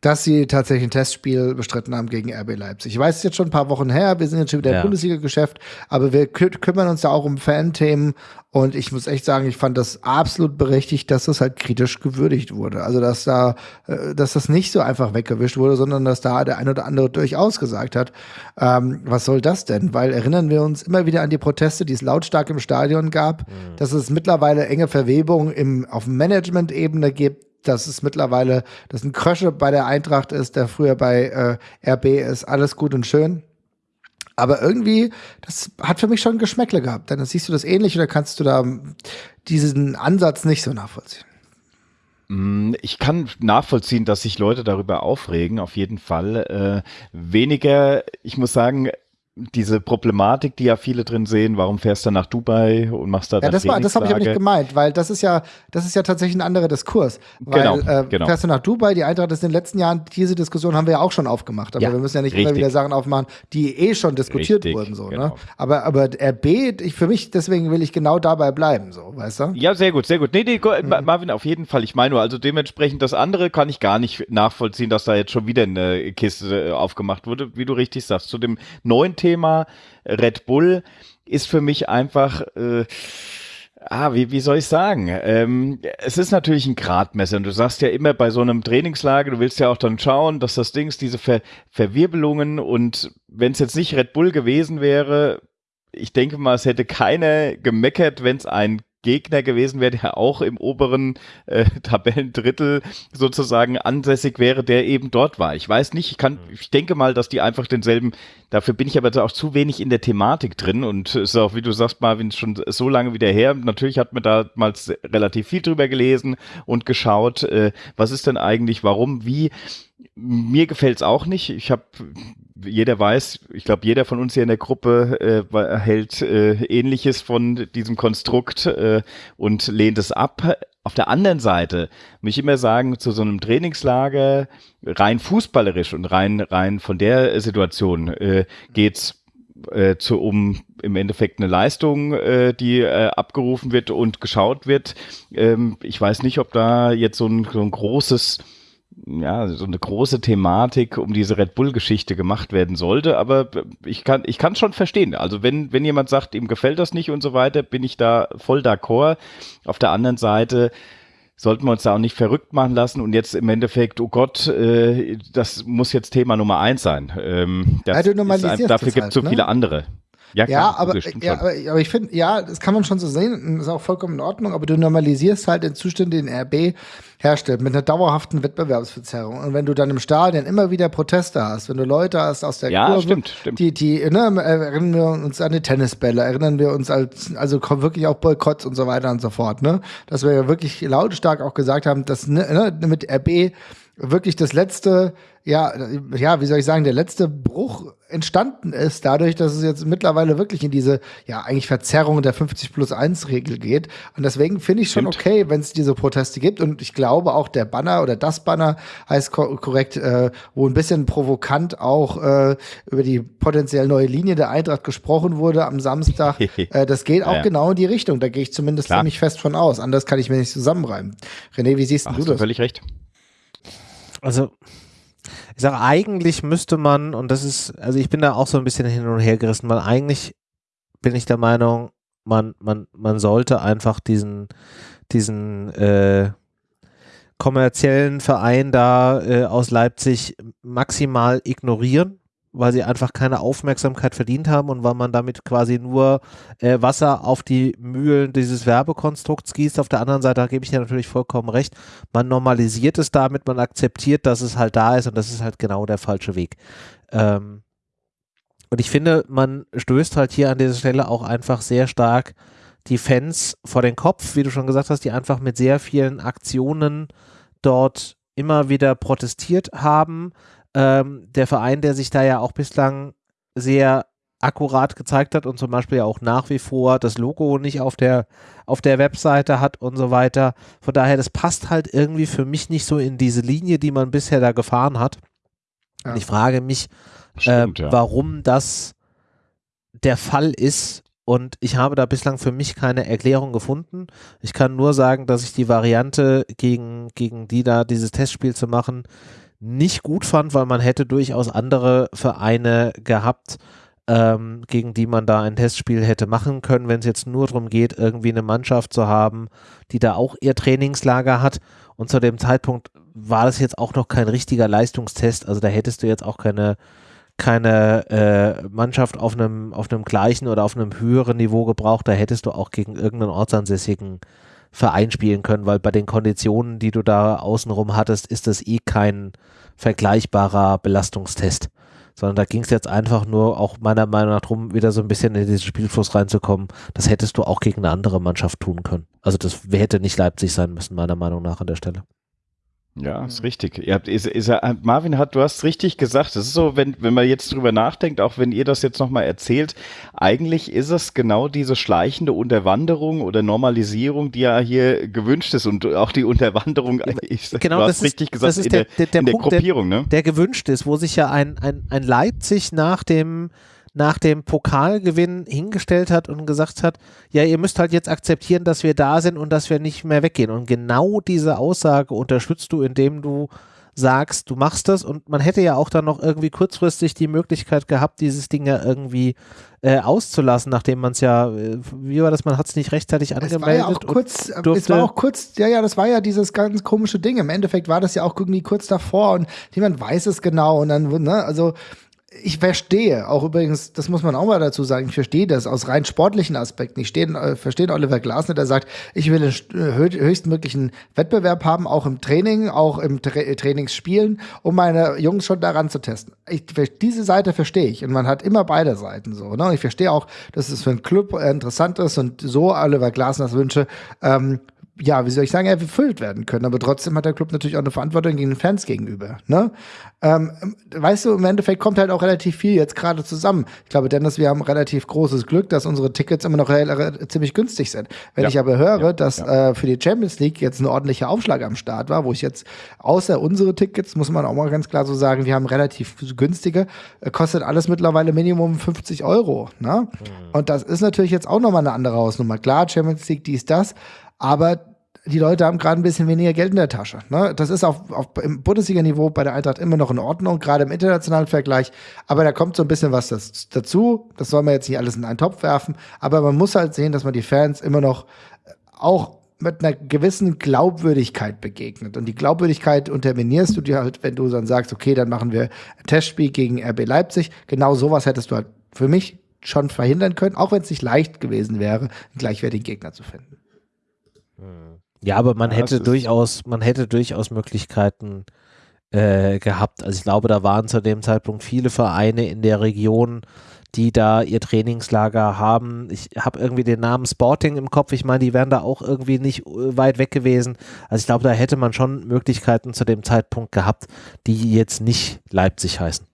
S3: dass sie tatsächlich ein Testspiel bestritten haben gegen RB Leipzig. Ich weiß, es jetzt schon ein paar Wochen her, wir sind jetzt schon wieder ja. im Bundesliga-Geschäft, aber wir kü kümmern uns da auch um Fan-Themen und ich muss echt sagen, ich fand das absolut berechtigt, dass das halt kritisch gewürdigt wurde. Also, dass da, äh, dass das nicht so einfach weggewischt wurde, sondern dass da der ein oder andere durchaus gesagt hat, ähm, was soll das denn? Weil erinnern wir uns immer wieder an die Proteste, die es lautstark im Stadion gab, mhm. dass es mittlerweile enge Verwebungen im, auf Management-Ebene gibt, dass es mittlerweile, dass ein Krösche bei der Eintracht ist, der früher bei äh, RB ist, alles gut und schön. Aber irgendwie, das hat für mich schon Geschmäckle gehabt. Dann siehst du das ähnlich oder kannst du da diesen Ansatz nicht so nachvollziehen?
S2: Mm, ich kann nachvollziehen, dass sich Leute darüber aufregen, auf jeden Fall. Äh, weniger, ich muss sagen, diese Problematik, die ja viele drin sehen, warum fährst du nach Dubai und machst da
S3: Ja, das war, das habe ich aber nicht gemeint, weil das ist ja, das ist ja tatsächlich ein anderer Diskurs. Weil,
S2: Genau,
S3: äh,
S2: genau.
S3: Fährst du nach Dubai, die Eintracht ist in den letzten Jahren, diese Diskussion haben wir ja auch schon aufgemacht, aber
S2: Ja,
S3: wir müssen ja nicht immer
S2: richtig.
S3: wieder Sachen aufmachen, die eh schon diskutiert
S2: Richtig,
S3: wurden, so, ne?
S2: genau.
S3: Aber, aber RB, ich, für mich, deswegen will ich genau dabei bleiben, so, weißt du?
S2: Ja, sehr gut, sehr gut. Nee, nee,
S3: Mhm.
S2: Ma- Marvin, auf jeden Fall. Ich meine nur, also dementsprechend das andere kann ich gar nicht nachvollziehen, dass da jetzt schon wieder eine Kiste äh, aufgemacht wurde, wie du richtig sagst. Zu dem neuen Thema Red Bull ist für mich einfach, äh, ah, wie, wie soll ich sagen? Ähm, es ist natürlich ein Gradmesser und du sagst ja immer bei so einem Trainingslager, du willst ja auch dann schauen, dass das Ding, diese Ver Verwirbelungen und wenn es jetzt nicht Red Bull gewesen wäre, ich denke mal, es hätte keiner gemeckert, wenn es ein Gegner gewesen wäre, der auch im oberen äh, Tabellendrittel sozusagen ansässig wäre, der eben dort war. Ich weiß nicht, ich kann, ich denke mal, dass die einfach denselben, dafür bin ich aber auch zu wenig in der Thematik drin und es ist auch, wie du sagst, Marvin, schon so lange wieder her. Natürlich hat man damals relativ viel drüber gelesen und geschaut, äh, was ist denn eigentlich, warum, wie. Mir gefällt's auch nicht. Ich habe jeder weiß, ich glaube, jeder von uns hier in der Gruppe äh, hält äh, Ähnliches von diesem Konstrukt äh, und lehnt es ab. Auf der anderen Seite muss ich immer sagen, zu so einem Trainingslager rein fußballerisch und rein rein von der Situation äh, geht's äh, zu, um im Endeffekt eine Leistung, äh, die äh, abgerufen wird und geschaut wird. Ähm, ich weiß nicht, ob da jetzt so ein, so ein großes ja, so eine große Thematik um diese Red Bull-Geschichte gemacht werden sollte, aber ich kann ich kann schon verstehen. Also wenn wenn jemand sagt, ihm gefällt das nicht und so weiter, bin ich da voll d'accord. Auf der anderen Seite sollten wir uns da auch nicht verrückt machen lassen und jetzt im Endeffekt, oh Gott, äh, das muss jetzt Thema Nummer eins sein. Ähm, das
S3: Ja,
S2: ist ein- dafür gibt es
S3: halt,
S2: so
S3: ne?
S2: viele andere. Ja,
S3: Ja, aber, ja, aber, aber ich finde, ja, das kann man schon so sehen, ist auch vollkommen in Ordnung, aber du normalisierst halt den Zustand, den RB herstellt, mit einer dauerhaften Wettbewerbsverzerrung. Und wenn du dann im Stadion immer wieder Proteste hast, wenn du Leute hast aus der
S2: Ja,
S3: Kurve,
S2: stimmt, stimmt.
S3: die, die, ne, erinnern wir uns an die Tennisbälle, erinnern wir uns als, also wirklich auch Boykotts und so weiter und so fort, ne? Dass wir ja wirklich lautstark auch gesagt haben, dass ne, ne, mit RB wirklich das letzte, ja, ja, wie soll ich sagen, der letzte Bruch entstanden ist, dadurch, dass es jetzt mittlerweile wirklich in diese, ja, eigentlich Verzerrung der 50 plus 1 Regel geht. Und deswegen finde ich schon okay, wenn es diese Proteste gibt. Und ich glaube auch der Banner oder das Banner heißt ko korrekt, äh, wo ein bisschen provokant auch äh, über die potenziell neue Linie der Eintracht gesprochen wurde am Samstag. äh, das geht auch
S2: Ja,
S3: genau in die Richtung. Da gehe ich zumindest
S2: Klar.
S3: ziemlich fest von aus. Anders kann ich mir nicht zusammenreimen. René, wie siehst
S2: Ach,
S3: du das?
S2: völlig recht.
S1: Also, ich sage, eigentlich müsste man, und das ist, also ich bin da auch so ein bisschen hin und her gerissen, weil eigentlich bin ich der Meinung, man, man, man sollte einfach diesen, diesen äh, kommerziellen Verein da äh, aus Leipzig maximal ignorieren, weil sie einfach keine Aufmerksamkeit verdient haben und weil man damit quasi nur äh, Wasser auf die Mühlen dieses Werbekonstrukts gießt. Auf der anderen Seite da gebe ich dir natürlich vollkommen recht. Man normalisiert es damit, man akzeptiert, dass es halt da ist und das ist halt genau der falsche Weg. Ähm, und ich finde, man stößt halt hier an dieser Stelle auch einfach sehr stark die Fans vor den Kopf, wie du schon gesagt hast, die einfach mit sehr vielen Aktionen dort immer wieder protestiert haben. Ähm, der Verein, der sich da ja auch bislang sehr akkurat gezeigt hat und zum Beispiel ja auch nach wie vor das Logo nicht auf der, auf der Webseite hat und so weiter. Von daher, das passt halt irgendwie für mich nicht so in diese Linie, die man bisher da gefahren hat.
S3: Ja.
S1: Und ich frage mich,
S2: Stimmt,
S1: äh,
S2: ja.
S1: warum das der Fall ist. Und ich habe da bislang für mich keine Erklärung gefunden. Ich kann nur sagen, dass ich die Variante, gegen, gegen die da dieses Testspiel zu machen, nicht gut fand, weil man hätte durchaus andere Vereine gehabt, ähm, gegen die man da ein Testspiel hätte machen können, wenn es jetzt nur darum geht, irgendwie eine Mannschaft zu haben, die da auch ihr Trainingslager hat. Und zu dem Zeitpunkt war das jetzt auch noch kein richtiger Leistungstest. Also da hättest du jetzt auch keine, keine äh, Mannschaft auf einem, auf einem gleichen oder auf einem höheren Niveau gebraucht. Da hättest du auch gegen irgendeinen ortsansässigen Verein spielen können, weil bei den Konditionen, die du da außenrum hattest, ist das eh kein vergleichbarer Belastungstest. Sondern da ging es jetzt einfach nur auch meiner Meinung nach darum, wieder so ein bisschen in diesen Spielfluss reinzukommen. Das hättest du auch gegen eine andere Mannschaft tun können. Also das hätte nicht Leipzig sein müssen, meiner Meinung nach an der Stelle.
S2: Ja, ist richtig. Ihr habt, ist, ist, Marvin hat, du hast richtig gesagt. Das ist so, wenn, wenn man jetzt drüber nachdenkt, auch wenn ihr das jetzt nochmal erzählt, eigentlich ist es genau diese schleichende Unterwanderung oder Normalisierung, die ja hier gewünscht ist und auch die Unterwanderung,
S1: ich, genau, du hast richtig ist, gesagt, das ist in der, der, der, in der Punkt, Gruppierung, ne? Der gewünscht ist, wo sich ja ein, ein, ein Leipzig nach dem nach dem Pokalgewinn hingestellt hat und gesagt hat, ja, ihr müsst halt jetzt akzeptieren, dass wir da sind und dass wir nicht mehr weggehen. Und genau diese Aussage unterstützt du, indem du sagst, du machst das und man hätte ja auch dann noch irgendwie kurzfristig die Möglichkeit gehabt, dieses Ding ja irgendwie äh, auszulassen, nachdem man es ja, äh, wie war das, man hat es nicht rechtzeitig angemeldet. Es war ja
S3: auch kurz, es war auch kurz, ja, ja, das war ja dieses ganz komische Ding. Im Endeffekt war das ja auch irgendwie kurz davor und niemand weiß es genau und dann, ne, also ich verstehe, auch übrigens, das muss man auch mal dazu sagen, ich verstehe das aus rein sportlichen Aspekten. Ich stehe, äh, verstehe Oliver Glasner, der sagt, ich will den äh, höchstmöglichen Wettbewerb haben, auch im Training, auch im Tra Trainingsspielen, um meine Jungs schon daran zu testen. Ich, diese Seite verstehe ich und man hat immer beide Seiten so. Ne? Ich verstehe auch, dass es für einen Club äh, interessant ist und so Oliver Glasners Wünsche ähm, ja, wie soll ich sagen, erfüllt werden können. Aber trotzdem hat der Club natürlich auch eine Verantwortung gegen den Fans gegenüber. Ne? Ähm, weißt du, im Endeffekt kommt halt auch relativ viel jetzt gerade zusammen. Ich glaube, Dennis, wir haben relativ großes Glück, dass unsere Tickets immer noch ziemlich günstig sind. Wenn ja. ich aber höre, ja. dass ja. Äh, für die Champions League jetzt ein ordentlicher Aufschlag am Start war, wo ich jetzt außer unsere Tickets, muss man auch mal ganz klar so sagen, wir haben relativ günstige, äh, kostet alles mittlerweile Minimum 50 Euro. Ne? Mhm. Und das ist natürlich jetzt auch nochmal eine andere Hausnummer. Klar, Champions League, dies, das aber die Leute haben gerade ein bisschen weniger Geld in der Tasche. Ne? Das ist auf, auf im Bundesliga-Niveau bei der Eintracht immer noch in Ordnung, gerade im internationalen Vergleich. Aber da kommt so ein bisschen was das, dazu. Das soll man jetzt nicht alles in einen Topf werfen. Aber man muss halt sehen, dass man die Fans immer noch äh, auch mit einer gewissen Glaubwürdigkeit begegnet. Und die Glaubwürdigkeit unterminierst du dir halt, wenn du dann sagst, okay, dann machen wir ein Testspiel gegen RB Leipzig. Genau sowas hättest du halt für mich schon verhindern können, auch wenn es nicht leicht gewesen wäre, einen gleichwertigen Gegner zu finden.
S1: Ja, aber man ja, hätte durchaus, man hätte durchaus Möglichkeiten äh, gehabt. Also ich glaube, da waren zu dem Zeitpunkt viele Vereine in der Region, die da ihr Trainingslager haben. Ich habe irgendwie den Namen Sporting im Kopf. Ich meine, die wären da auch irgendwie nicht äh, weit weg gewesen. Also ich glaube, da hätte man schon Möglichkeiten zu dem Zeitpunkt gehabt, die jetzt nicht Leipzig heißen.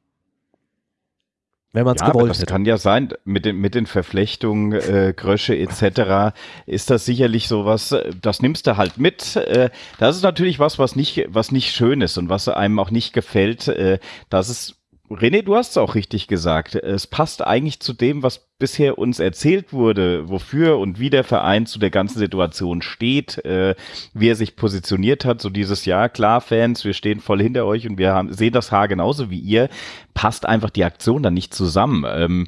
S2: Wenn man es ja, gewollt das hätte. kann ja sein, mit den, mit den Verflechtungen, äh, Grösche etc. ist das sicherlich sowas, äh, das nimmst du halt mit. Äh, das ist natürlich was, was nicht, was nicht schön ist und was einem auch nicht gefällt. Äh, das ist René, du hast es auch richtig gesagt. Es passt eigentlich zu dem, was bisher uns erzählt wurde, wofür und wie der Verein zu der ganzen Situation steht, äh, wie er sich positioniert hat. So dieses Jahr, klar, Fans, wir stehen voll hinter euch und wir haben, sehen das Haar genauso wie ihr. Passt einfach die Aktion dann nicht zusammen. Ähm,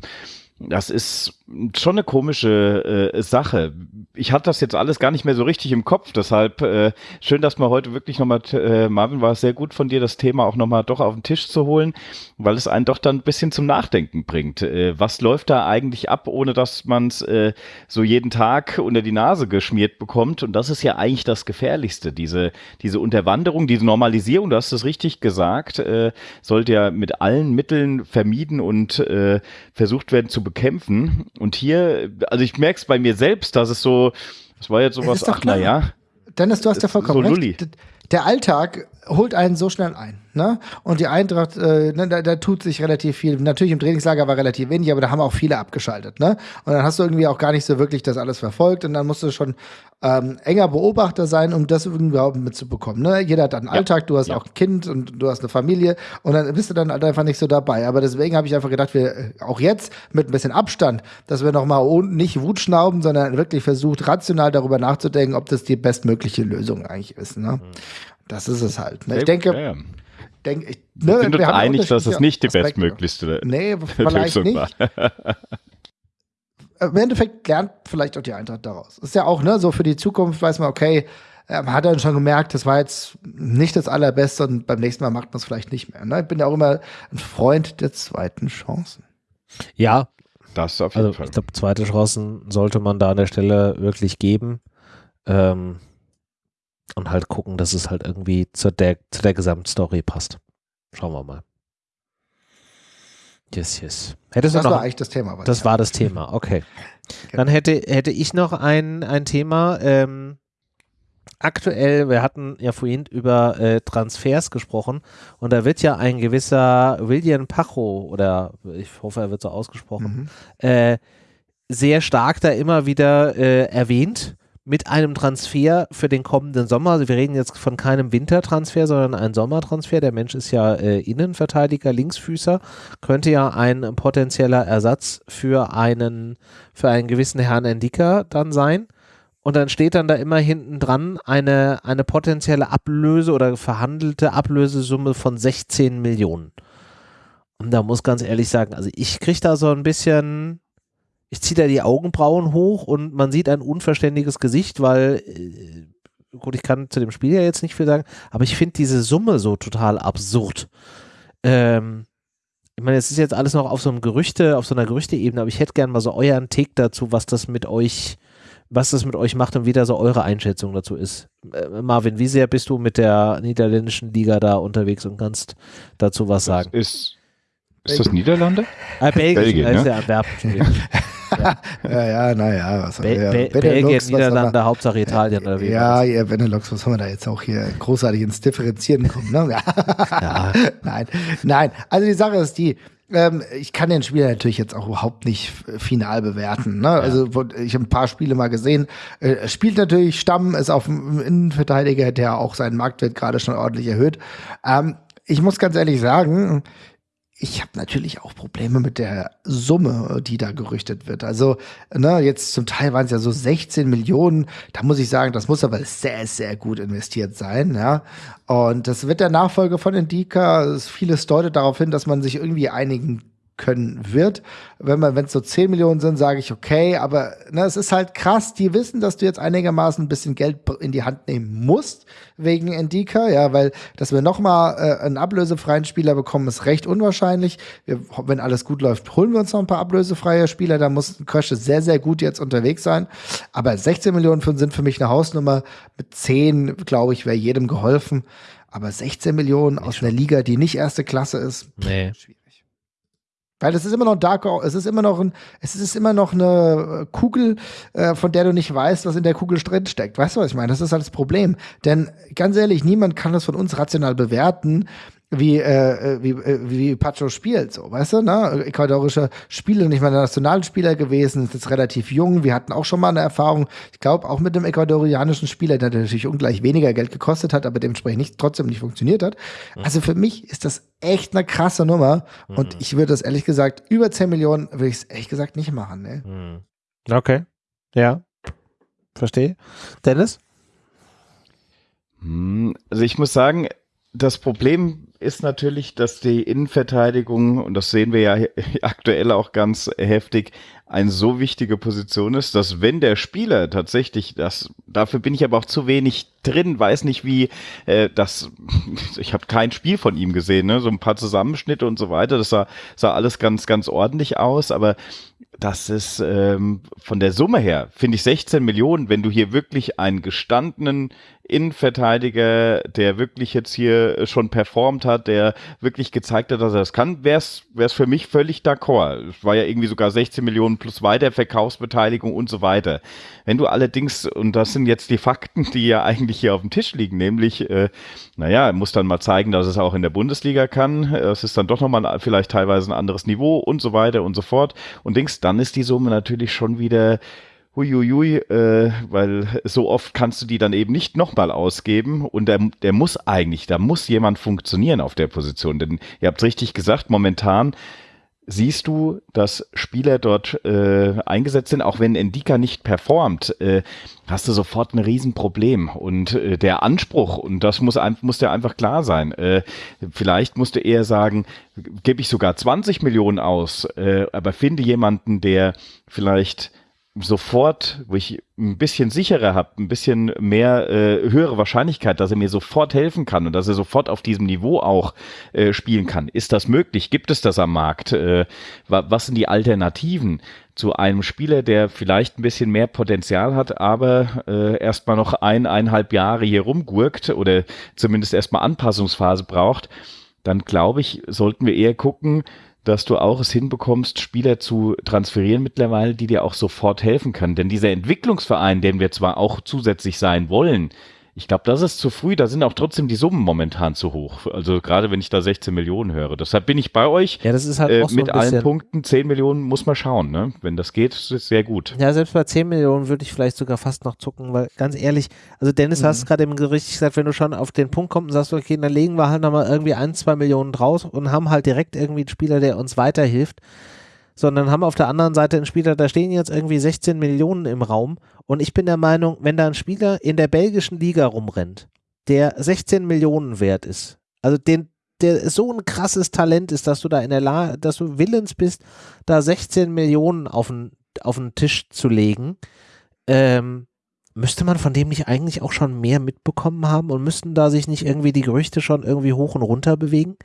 S2: das ist schon eine komische äh, Sache. Ich hatte das jetzt alles gar nicht mehr so richtig im Kopf, deshalb äh, schön, dass man heute wirklich nochmal, äh, Marvin, war es sehr gut von dir, das Thema auch nochmal doch auf den Tisch zu holen, weil es einen doch dann ein bisschen zum Nachdenken bringt. Äh, was läuft da eigentlich ab, ohne dass man es äh, so jeden Tag unter die Nase geschmiert bekommt? Und das ist ja eigentlich das Gefährlichste, diese, diese Unterwanderung, diese Normalisierung, du hast es richtig gesagt, äh, sollte ja mit allen Mitteln vermieden und äh, versucht werden zu bekämpfen. Und hier, also ich merke es bei mir selbst, dass es so, das war jetzt sowas, ach naja.
S3: Dennis, du hast ja vollkommen so recht. Der Alltag holt einen so schnell ein. Ne? Und die Eintracht, äh, ne, da, da tut sich relativ viel. Natürlich im Trainingslager war relativ wenig, aber da haben auch viele abgeschaltet. Ne? Und dann hast du irgendwie auch gar nicht so wirklich das alles verfolgt und dann musst du schon ähm, enger Beobachter sein, um das überhaupt mitzubekommen. Ne? Jeder hat einen ja. Alltag, du hast ja. auch ein Kind und du hast eine Familie und dann bist du dann halt einfach nicht so dabei. Aber deswegen habe ich einfach gedacht, wir äh, auch jetzt mit ein bisschen Abstand, dass wir nochmal nicht Wut schnauben, sondern wirklich versucht, rational darüber nachzudenken, ob das die bestmögliche Lösung eigentlich ist. Ne? Mhm. Das ist es halt. Ne? Ich denke, ja. denk, ich,
S2: ne, wir sind uns einig, dass es nicht die bestmöglichste
S3: nee, Lösung nicht. Im Endeffekt lernt vielleicht auch die Eintracht daraus. Ist ja auch, ne, so für die Zukunft weiß man, okay, man hat dann schon gemerkt, das war jetzt nicht das Allerbeste und beim nächsten Mal macht man es vielleicht nicht mehr. Ne? Ich bin ja auch immer ein Freund der zweiten Chancen.
S1: Ja, das auf jeden also, Fall. Ich glaube, zweite Chancen sollte man da an der Stelle wirklich geben. Ähm, und halt gucken, dass es halt irgendwie zu der, zu der Gesamtstory passt. Schauen wir mal. Yes, yes. Hättest
S3: das
S1: noch,
S3: war eigentlich das Thema.
S1: Das ja. war das Thema, okay. Genau. Dann hätte, hätte ich noch ein, ein Thema. Ähm, aktuell, wir hatten ja vorhin über äh, Transfers gesprochen und da wird ja ein gewisser William Pacho oder ich hoffe, er wird so ausgesprochen, mhm. äh, sehr stark da immer wieder äh, erwähnt mit einem Transfer für den kommenden Sommer. Also wir reden jetzt von keinem Wintertransfer, sondern einem Sommertransfer. Der Mensch ist ja äh, Innenverteidiger, Linksfüßer, könnte ja ein potenzieller Ersatz für einen, für einen gewissen Herrn Endika dann sein. Und dann steht dann da immer hinten dran eine, eine potenzielle Ablöse oder verhandelte Ablösesumme von 16 Millionen. Und da muss ganz ehrlich sagen, also ich kriege da so ein bisschen, ich ziehe da die Augenbrauen hoch und man sieht ein unverständiges Gesicht, weil, äh, gut, ich kann zu dem Spiel ja jetzt nicht viel sagen, aber ich finde diese Summe so total absurd. Ähm, ich meine, es ist jetzt alles noch auf so einem Gerüchte, auf so einer Gerüchteebene, aber ich hätte gern mal so euren Take dazu, was das mit euch was das mit euch macht und wie da so eure Einschätzung dazu ist. Äh, Marvin, wie sehr bist du mit der niederländischen Liga da unterwegs und kannst dazu was sagen?
S2: Das ist, ist das Niederlande?
S1: Ah, Belgien, Belgien ist ne? ja Antwerpen.
S3: ja, ja, ja, naja.
S1: Was Be ja. Be Belgien, Niederlande, Hauptsache Italien.
S3: Oder wie ja, ja, Benelux, was haben wir da jetzt auch hier großartig ins Differenzieren kommen? Ne? ja. Nein, nein. Also die Sache ist die, ähm, ich kann den Spieler natürlich jetzt auch überhaupt nicht final bewerten. Ne? Ja. Also ich habe ein paar Spiele mal gesehen. Äh, spielt natürlich Stamm, ist auf dem Innenverteidiger, der auch seinen Marktwert gerade schon ordentlich erhöht. Ähm, ich muss ganz ehrlich sagen, ich habe natürlich auch Probleme mit der Summe, die da gerüchtet wird. Also, ne, jetzt zum Teil waren es ja so 16 Millionen. Da muss ich sagen, das muss aber sehr, sehr gut investiert sein, ja. Und das wird der Nachfolger von Indica. Vieles deutet darauf hin, dass man sich irgendwie einigen können wird. Wenn man, wenn es so 10 Millionen sind, sage ich okay, aber ne, es ist halt krass, die wissen, dass du jetzt einigermaßen ein bisschen Geld in die Hand nehmen musst wegen Endika, ja, weil dass wir nochmal äh, einen ablösefreien Spieler bekommen, ist recht unwahrscheinlich. Wir, wenn alles gut läuft, holen wir uns noch ein paar ablösefreie Spieler, da muss Krösche sehr, sehr gut jetzt unterwegs sein. Aber 16 Millionen sind für mich eine Hausnummer. Mit 10, glaube ich, wäre jedem geholfen. Aber 16 Millionen aus einer Liga, die nicht erste Klasse ist,
S1: nee. schwierig.
S3: Weil es ist immer noch ein Dark, es ist immer noch ein, es ist immer noch eine Kugel, äh, von der du nicht weißt, was in der Kugel drin steckt. Weißt du, was ich meine? Das ist halt das Problem. Denn ganz ehrlich, niemand kann das von uns rational bewerten, wie, äh, wie, äh, wie Pacho spielt, so, weißt du, ne? Ecuadorischer Spieler, nicht mal der Nationalspieler gewesen, ist jetzt relativ jung. Wir hatten auch schon mal eine Erfahrung, ich glaube, auch mit dem ecuadorianischen Spieler, der natürlich ungleich weniger Geld gekostet hat, aber dementsprechend nicht, trotzdem nicht funktioniert hat. Mhm. Also für mich ist das echt eine krasse Nummer mhm. und ich würde das ehrlich gesagt, über 10 Millionen würde ich es ehrlich gesagt nicht machen, ne?
S1: Mhm. Okay. Ja. Verstehe. Dennis?
S2: Hm, also ich muss sagen, das Problem ist natürlich, dass die Innenverteidigung, und das sehen wir ja aktuell auch ganz heftig, eine so wichtige Position ist, dass wenn der Spieler tatsächlich das, dafür bin ich aber auch zu wenig drin, weiß nicht wie, äh, das, ich habe kein Spiel von ihm gesehen, ne? so ein paar Zusammenschnitte und so weiter, das sah, sah alles ganz, ganz ordentlich aus, aber das ist ähm, von der Summe her, finde ich 16 Millionen, wenn du hier wirklich einen gestandenen Innenverteidiger, der wirklich jetzt hier schon performt hat, der wirklich gezeigt hat, dass er das kann, wäre es für mich völlig d'accord. Es war ja irgendwie sogar 16 Millionen plus Weiterverkaufsbeteiligung und so weiter. Wenn du allerdings, und das sind jetzt die Fakten, die ja eigentlich hier auf dem Tisch liegen, nämlich, äh, naja, muss dann mal zeigen, dass es auch in der Bundesliga kann. Es ist dann doch nochmal vielleicht teilweise ein anderes Niveau und so weiter und so fort. Und denkst, dann ist die Summe natürlich schon wieder huiuiui, äh, weil so oft kannst du die dann eben nicht nochmal ausgeben und der, der muss eigentlich, da muss jemand funktionieren auf der Position, denn ihr habt richtig gesagt, momentan siehst du, dass Spieler dort äh, eingesetzt sind, auch wenn Endika nicht performt, äh, hast du sofort ein Riesenproblem. Und äh, der Anspruch, und das muss, muss dir einfach klar sein, äh, vielleicht musst du eher sagen, gebe ich sogar 20 Millionen aus, äh, aber finde jemanden, der vielleicht sofort, wo ich ein bisschen sicherer habe, ein bisschen mehr äh, höhere Wahrscheinlichkeit, dass er mir sofort helfen kann und dass er sofort auf diesem Niveau auch äh, spielen kann. Ist das möglich? Gibt es das am Markt? Äh, was sind die Alternativen zu einem Spieler, der vielleicht ein bisschen mehr Potenzial hat, aber äh, erstmal noch ein, eineinhalb Jahre hier rumgurkt oder zumindest erstmal Anpassungsphase braucht? Dann glaube ich, sollten wir eher gucken, dass du auch es hinbekommst, Spieler zu transferieren mittlerweile, die dir auch sofort helfen können. Denn dieser Entwicklungsverein, den wir zwar auch zusätzlich sein wollen, ich glaube, das ist zu früh. Da sind auch trotzdem die Summen momentan zu hoch. Also gerade wenn ich da 16 Millionen höre. Deshalb bin ich bei euch.
S1: Ja, das ist halt
S2: äh,
S1: auch so
S2: mit allen Punkten. 10 Millionen muss man schauen. Ne? Wenn das geht, ist es sehr gut.
S1: Ja, selbst bei 10 Millionen würde ich vielleicht sogar fast noch zucken, weil ganz ehrlich, also Dennis
S3: Mhm.
S1: hast gerade eben richtig gesagt, wenn du schon auf den Punkt kommst und sagst, okay, dann legen wir halt nochmal irgendwie ein, zwei Millionen draus und haben halt direkt irgendwie einen Spieler, der uns weiterhilft, sondern haben auf der anderen Seite einen Spieler, da stehen jetzt irgendwie 16 Millionen im Raum und ich bin der Meinung, wenn da ein Spieler in der belgischen Liga rumrennt, der 16 Millionen wert ist, also den der so ein krasses Talent ist, dass du da in der Lage, dass du willens bist, da 16 Millionen auf den, auf den Tisch zu legen, ähm, müsste man von dem nicht eigentlich auch schon mehr mitbekommen haben und müssten da sich nicht irgendwie die Gerüchte schon irgendwie hoch und runter bewegen?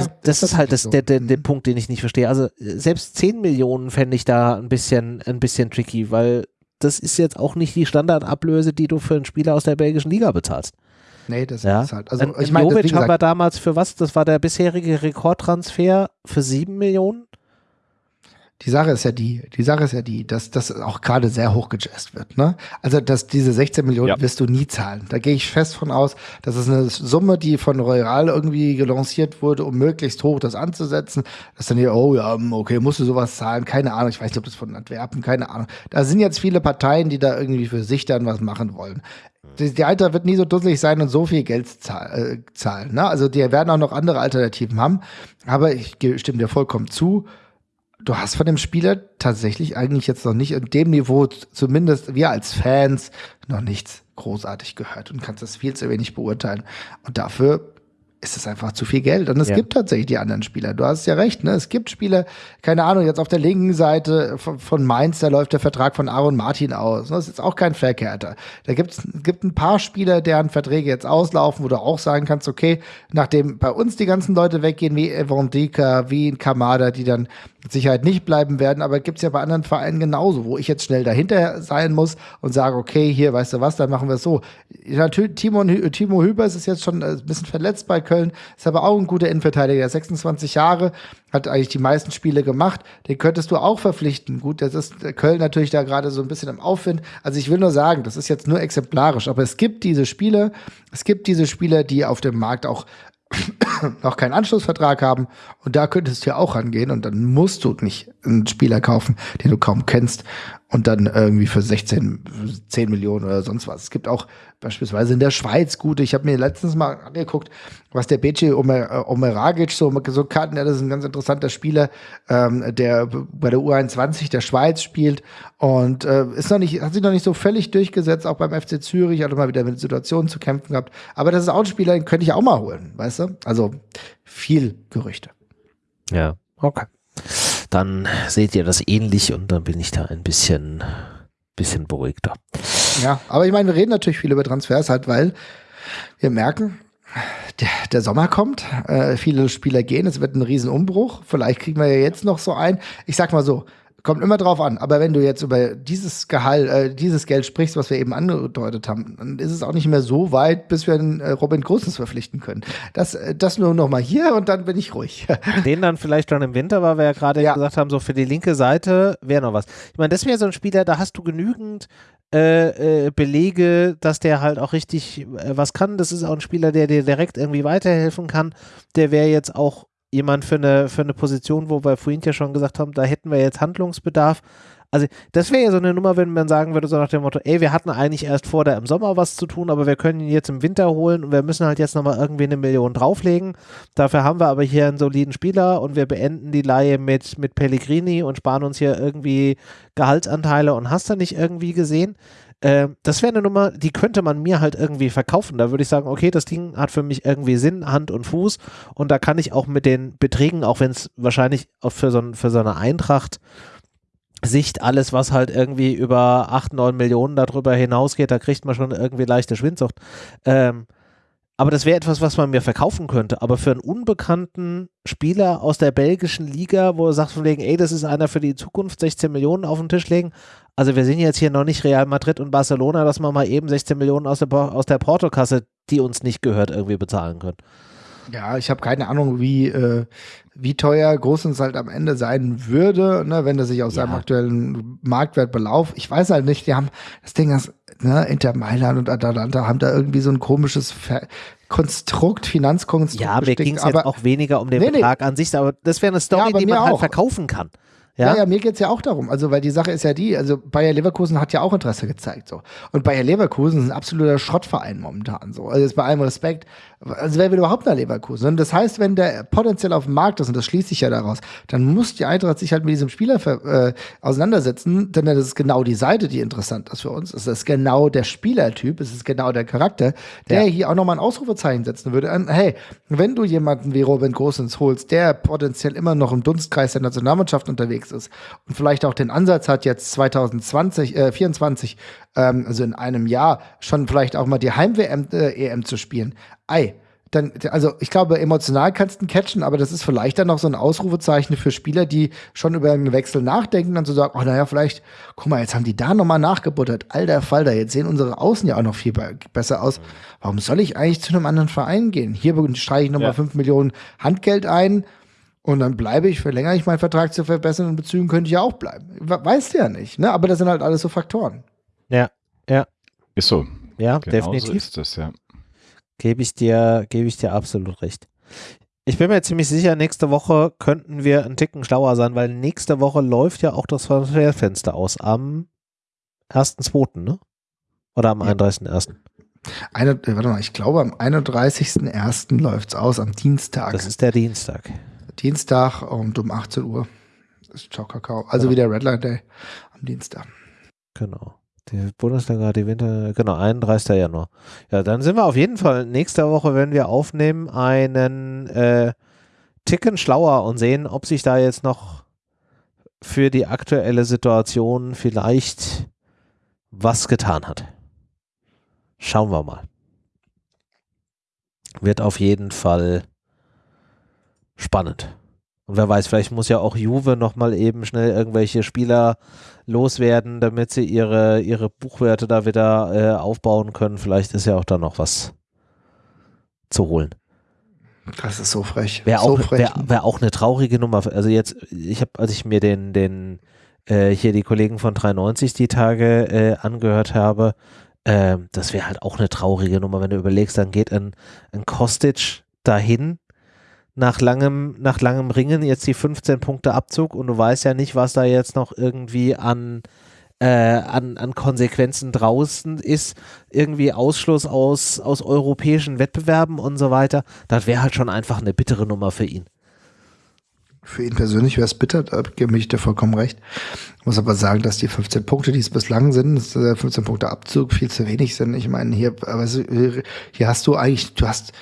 S1: Also das ist halt das, der, der, der
S3: Mhm.
S1: Punkt, den ich nicht verstehe. Also selbst 10 Millionen fände ich da ein bisschen, ein bisschen tricky, weil das ist jetzt auch nicht die Standardablöse, die du für einen Spieler aus der belgischen Liga bezahlst.
S3: Nee, das
S1: Ja.
S3: ist halt. Also,
S1: Ein-
S3: ich
S1: ein
S3: meine,
S1: Jovic haben wir damals für was? Das war der bisherige Rekordtransfer für 7 Millionen?
S3: Die Sache ist ja die, die Sache ist ja die, dass das auch gerade sehr hoch gejazzt wird. Ne? Also, dass diese 16 Millionen
S2: Ja.
S3: wirst du nie zahlen. Da gehe ich fest von aus. Das ist eine Summe, die von Royal irgendwie gelanciert wurde, um möglichst hoch das anzusetzen. Dass dann hier, oh ja, okay, musst du sowas zahlen? Keine Ahnung. Ich weiß nicht, ob das von Antwerpen, keine Ahnung. Da sind jetzt viele Parteien, die da irgendwie für sich dann was machen wollen. Die, Alter wird nie so dusselig sein und so viel Geld äh, zahlen. Ne? Also die werden auch noch andere Alternativen haben. Aber ich stimme dir vollkommen zu du hast von dem Spieler tatsächlich eigentlich jetzt noch nicht in dem Niveau, zumindest wir als Fans, noch nichts großartig gehört und kannst das viel zu wenig beurteilen. Und dafür ist es einfach zu viel Geld. Und es
S1: Ja.
S3: gibt tatsächlich die anderen Spieler. Du hast ja recht, ne? Es gibt Spieler, keine Ahnung, jetzt auf der linken Seite von, von Mainz, da läuft der Vertrag von Aaron Martin aus. Das ist jetzt auch kein Verkehrter. Da gibt's gibt ein paar Spieler, deren Verträge jetzt auslaufen, wo du auch sagen kannst, okay, nachdem bei uns die ganzen Leute weggehen, wie Evan Dika, wie Kamada, die dann mit Sicherheit nicht bleiben werden, aber gibt's ja bei anderen Vereinen genauso, wo ich jetzt schnell dahinter sein muss und sage, okay, hier, weißt du was, dann machen wir es so. Natürlich, Timo, Timo Hübers ist jetzt schon äh, ein bisschen verletzt bei Köln, ist aber auch ein guter Innenverteidiger, der ist 26 Jahre, hat eigentlich die meisten Spiele gemacht, den könntest du auch verpflichten. Gut, das ist Köln natürlich da gerade so ein bisschen im Aufwind. Also ich will nur sagen, das ist jetzt nur exemplarisch, aber es gibt diese Spieler, es gibt diese Spieler, die auf dem Markt auch noch keinen Anschlussvertrag haben. Und da könntest du ja auch rangehen und dann musst du nicht einen Spieler kaufen, den du kaum kennst und dann irgendwie für 16, 10 Millionen oder sonst was. Es gibt auch beispielsweise in der Schweiz gute, ich habe mir letztens mal angeguckt, was der Bece Omer, äh, Omeragic so, so kann, ja, das ist ein ganz interessanter Spieler, ähm, der bei der U21 der Schweiz spielt und äh, ist noch nicht, hat sich noch nicht so völlig durchgesetzt, auch beim FC Zürich, hat immer wieder mit Situationen zu kämpfen gehabt. Aber das ist auch ein Spieler, den könnte ich auch mal holen, weißt du? Also viel Gerüchte.
S1: Ja, okay. Dann seht ihr das ähnlich und dann bin ich da ein bisschen, bisschen beruhigter.
S3: Ja, aber ich meine, wir reden natürlich viel über Transfers halt, weil wir merken, der, der Sommer kommt, äh, viele Spieler gehen, es wird ein Riesenumbruch. Vielleicht kriegen wir ja jetzt noch so ein. Ich sag mal so, kommt immer drauf an, aber wenn du jetzt über dieses Gehalt, äh, dieses Geld sprichst, was wir eben angedeutet haben, dann ist es auch nicht mehr so weit, bis wir einen äh, Robin Großens verpflichten können. Das, äh, das nur noch mal hier und dann bin ich ruhig.
S1: Den dann vielleicht schon im Winter, weil wir ja gerade
S3: Ja.
S1: gesagt haben, so für die linke Seite wäre noch was. Ich meine, das wäre so ein Spieler, da hast du genügend äh, äh, Belege, dass der halt auch richtig äh, was kann. Das ist auch ein Spieler, der dir direkt irgendwie weiterhelfen kann. Der wäre jetzt auch jemand für eine, für eine Position, wo wir vorhin ja schon gesagt haben, da hätten wir jetzt Handlungsbedarf. Also das wäre ja so eine Nummer, wenn man sagen würde, so nach dem Motto, ey, wir hatten eigentlich erst vor, da im Sommer was zu tun, aber wir können ihn jetzt im Winter holen und wir müssen halt jetzt nochmal irgendwie eine Million drauflegen. Dafür haben wir aber hier einen soliden Spieler und wir beenden die Laie mit, mit Pellegrini und sparen uns hier irgendwie Gehaltsanteile und hast du nicht irgendwie gesehen. Ähm, das wäre eine Nummer, die könnte man mir halt irgendwie verkaufen. Da würde ich sagen, okay, das Ding hat für mich irgendwie Sinn, Hand und Fuß und da kann ich auch mit den Beträgen, auch wenn es wahrscheinlich auch für so, für so eine Eintracht Sicht alles, was halt irgendwie über 8, 9 Millionen darüber hinausgeht, da kriegt man schon irgendwie leichte Schwindsucht. Ähm, aber das wäre etwas, was man mir verkaufen könnte. Aber für einen unbekannten Spieler aus der belgischen Liga, wo du sagst von wegen, ey, das ist einer für die Zukunft, 16 Millionen auf den Tisch legen. Also wir sind jetzt hier noch nicht Real Madrid und Barcelona, dass man mal eben 16 Millionen aus der, aus der Portokasse, die uns nicht gehört, irgendwie bezahlen können.
S3: Ja, ich habe keine Ahnung, wie, äh, wie teuer Großens halt am Ende sein würde, ne, wenn er sich aus
S1: Ja.
S3: seinem aktuellen Marktwert belauft. Ich weiß halt nicht, die haben das Ding, das, ne, Inter Mailand und Atalanta haben da irgendwie so ein komisches Ver Konstrukt, Finanzkonstrukt.
S1: Ja, mir ging es auch weniger um den
S3: Nee, nee.
S1: Betrag an sich, aber das wäre eine Story,
S3: Ja,
S1: die man halt
S3: auch.
S1: verkaufen kann.
S3: Ja,
S1: Ja,
S3: ja, mir geht's ja auch darum. Also, weil die Sache ist ja die, also Bayer Leverkusen hat ja auch Interesse gezeigt. so. Und Bayer Leverkusen ist ein absoluter Schrottverein momentan. so. Also jetzt bei allem Respekt. Also wer will überhaupt nach Leverkusen? Und das heißt, wenn der potenziell auf dem Markt ist, und das schließt sich ja daraus, dann muss die Eintracht sich halt mit diesem Spieler äh, auseinandersetzen, denn das ist genau die Seite, die interessant ist für uns. Es ist genau der Spielertyp, es ist genau der Charakter, der
S1: Ja.
S3: hier auch nochmal ein Ausrufezeichen setzen würde. An, hey, wenn du jemanden wie Robin Gosens holst, der potenziell immer noch im Dunstkreis der Nationalmannschaft unterwegs ist und vielleicht auch den Ansatz hat, jetzt 2020, äh, 24, ähm, also in einem Jahr, schon vielleicht auch mal die Heim-WM, äh, EM zu spielen, ei, dann, also ich glaube, emotional kannst du ihn catchen, aber das ist vielleicht dann noch so ein Ausrufezeichen für Spieler, die schon über einen Wechsel nachdenken, dann zu sagen, oh naja, vielleicht, guck mal, jetzt haben die da nochmal nachgebuttert. Alter Falter, jetzt sehen unsere Außen ja auch noch viel be besser aus. Warum soll ich eigentlich zu einem anderen Verein gehen? Hier streiche ich nochmal
S2: Ja.
S3: 5 Millionen Handgeld ein und dann bleibe ich, verlängere ich meinen Vertrag zu verbessern und Bezügen könnte ich ja auch bleiben. We- Weißt du ja nicht, ne? Aber das sind halt alles so Faktoren.
S1: Ja, ja,
S2: Ist so.
S1: ja
S2: Genau so
S1: definitiv.
S2: ist das, ja.
S1: Gebe ich dir, gebe ich dir absolut recht. Ich bin mir ziemlich sicher, nächste Woche könnten wir einen Ticken schlauer sein, weil nächste Woche läuft ja auch das Transferfenster aus am 1.2., ne? Oder am
S3: Ja.
S1: 31.1.
S3: Eine, äh, warte mal, ich glaube, am 31.01. läuft's aus, am Dienstag.
S1: Das ist der Dienstag.
S3: Dienstag und um 18 Uhr ist Ciao Kakao. Also
S1: Genau.
S3: wieder Redline Day am Dienstag.
S1: Genau. Die Bundesliga, die Winter, genau, 31. Januar. Ja, dann sind wir auf jeden Fall nächste Woche, wenn wir aufnehmen, einen äh, Ticken schlauer und sehen, ob sich da jetzt noch für die aktuelle Situation vielleicht was getan hat. Schauen wir mal. Wird auf jeden Fall spannend. Und wer weiß, vielleicht muss ja auch Juve nochmal eben schnell irgendwelche Spieler loswerden, damit sie ihre, ihre Buchwerte da wieder äh, aufbauen können. Vielleicht ist ja auch da noch was zu holen.
S3: Das ist so frech.
S1: Wäre
S3: so
S1: auch, wär, wär auch eine traurige Nummer. Also jetzt, ich habe, als ich mir den, den äh, hier die Kollegen von 390 die Tage äh, angehört habe, äh, das wäre halt auch eine traurige Nummer, wenn du überlegst, dann geht ein, ein Kostic dahin nach langem, nach langem Ringen jetzt die 15 Punkte Abzug und du weißt ja nicht, was da jetzt noch irgendwie an, äh, an, an Konsequenzen draußen ist, irgendwie Ausschluss aus, aus europäischen Wettbewerben und so weiter. Das wäre halt schon einfach eine bittere Nummer für ihn.
S3: Für ihn persönlich wäre es bitter, da gebe ich dir vollkommen recht. Ich muss aber sagen, dass die 15 Punkte, die es bislang sind, das ist, äh, 15 Punkte Abzug, viel zu wenig sind. Ich meine, hier, hier hast du eigentlich, du hast,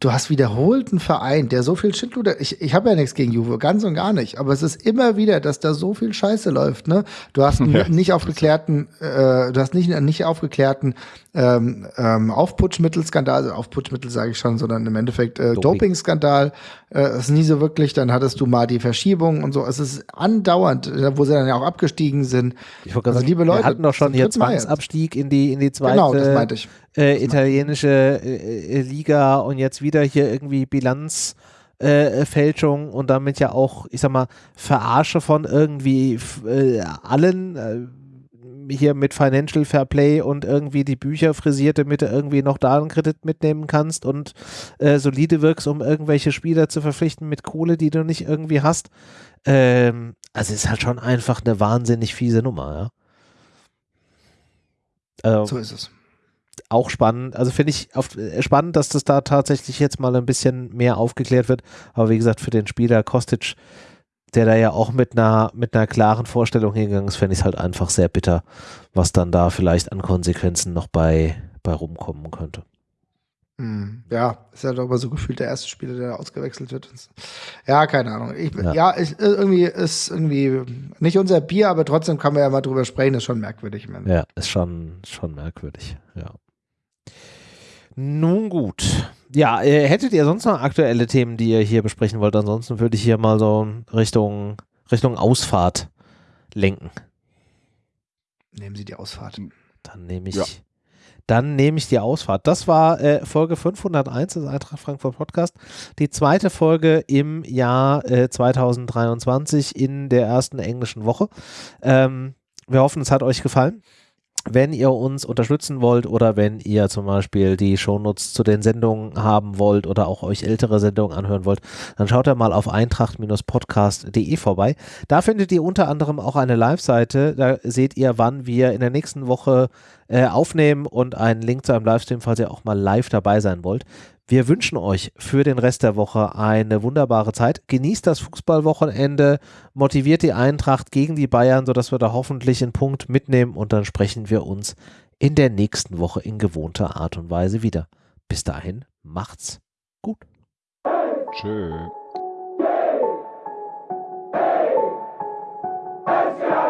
S3: du hast wiederholt einen Verein, der so viel Schindluder, ich, ich habe ja nichts gegen Juve, ganz und gar nicht, aber es ist immer wieder, dass da so viel Scheiße läuft, ne? Du hast einen
S2: Ja.
S3: nicht aufgeklärten, äh, du hast nicht einen nicht aufgeklärten ähm, ähm, Aufputschmittelskandal, also Aufputschmittel sage ich schon, sondern im Endeffekt äh,
S1: Doping.
S3: Dopingskandal, äh, ist nie so wirklich, dann hattest du mal die Verschiebung und so, es ist andauernd, äh, wo sie dann ja auch abgestiegen sind.
S1: Ich
S3: Also, liebe
S1: wir
S3: Leute,
S1: hatten doch schon hier. Zwangsabstieg in die, in die zweite
S3: Genau, das meinte ich.
S1: Äh, italienische äh, äh, Liga und jetzt wieder hier irgendwie Bilanzfälschung äh, Fälschung und damit ja auch, ich sag mal, Verarsche von irgendwie äh, allen äh, hier mit Financial Fair Play und irgendwie die Bücher frisiert, damit du irgendwie noch da einen Kredit mitnehmen kannst und äh, solide wirkst, um irgendwelche Spieler zu verpflichten mit Kohle, die du nicht irgendwie hast. Ähm, also es ist halt schon einfach eine wahnsinnig fiese Nummer, ja. Also,
S3: So ist es.
S1: Auch spannend. Also finde ich auf, äh, spannend, dass das da tatsächlich jetzt mal ein bisschen mehr aufgeklärt wird. Aber wie gesagt, für den Spieler Kostic, der da ja auch mit einer, mit einer klaren Vorstellung hingegangen ist, fände ich es halt einfach sehr bitter, was dann da vielleicht an Konsequenzen noch bei, bei rumkommen könnte.
S3: Hm, Ja, ist ja doch aber so gefühlt der erste Spieler, der ausgewechselt wird. Ja, keine Ahnung. Ich,
S1: Ja.
S3: ja, ich, irgendwie ist irgendwie nicht unser Bier, aber trotzdem kann man ja mal drüber sprechen, ist schon merkwürdig. Meine.
S1: Ja, ist schon, schon merkwürdig, ja. Nun gut. Ja, äh, hättet ihr sonst noch aktuelle Themen, die ihr hier besprechen wollt? Ansonsten würde ich hier mal so Richtung, Richtung Ausfahrt lenken.
S3: Nehmen Sie die Ausfahrt.
S1: Dann nehme ich,
S2: Ja.
S1: dann nehme ich die Ausfahrt. Das war äh, Folge 501 des Eintracht Frankfurt Podcast. Die zweite Folge im Jahr äh, 2023 in der ersten englischen Woche. Ähm, wir hoffen, es hat euch gefallen. Wenn ihr uns unterstützen wollt oder wenn ihr zum Beispiel die Shownotes zu den Sendungen haben wollt oder auch euch ältere Sendungen anhören wollt, dann schaut ihr mal auf eintracht-podcast.de vorbei. Da findet ihr unter anderem auch eine Live-Seite. Da seht ihr, wann wir in der nächsten Woche äh, aufnehmen und einen Link zu einem Livestream, falls ihr auch mal live dabei sein wollt. Wir wünschen euch für den Rest der Woche eine wunderbare Zeit. Genießt das Fußballwochenende, motiviert die Eintracht gegen die Bayern, sodass wir da hoffentlich einen Punkt mitnehmen und dann sprechen wir uns in der nächsten Woche in gewohnter Art und Weise wieder. Bis dahin, macht's gut.
S2: Tschö. Hey. Hey. Hey.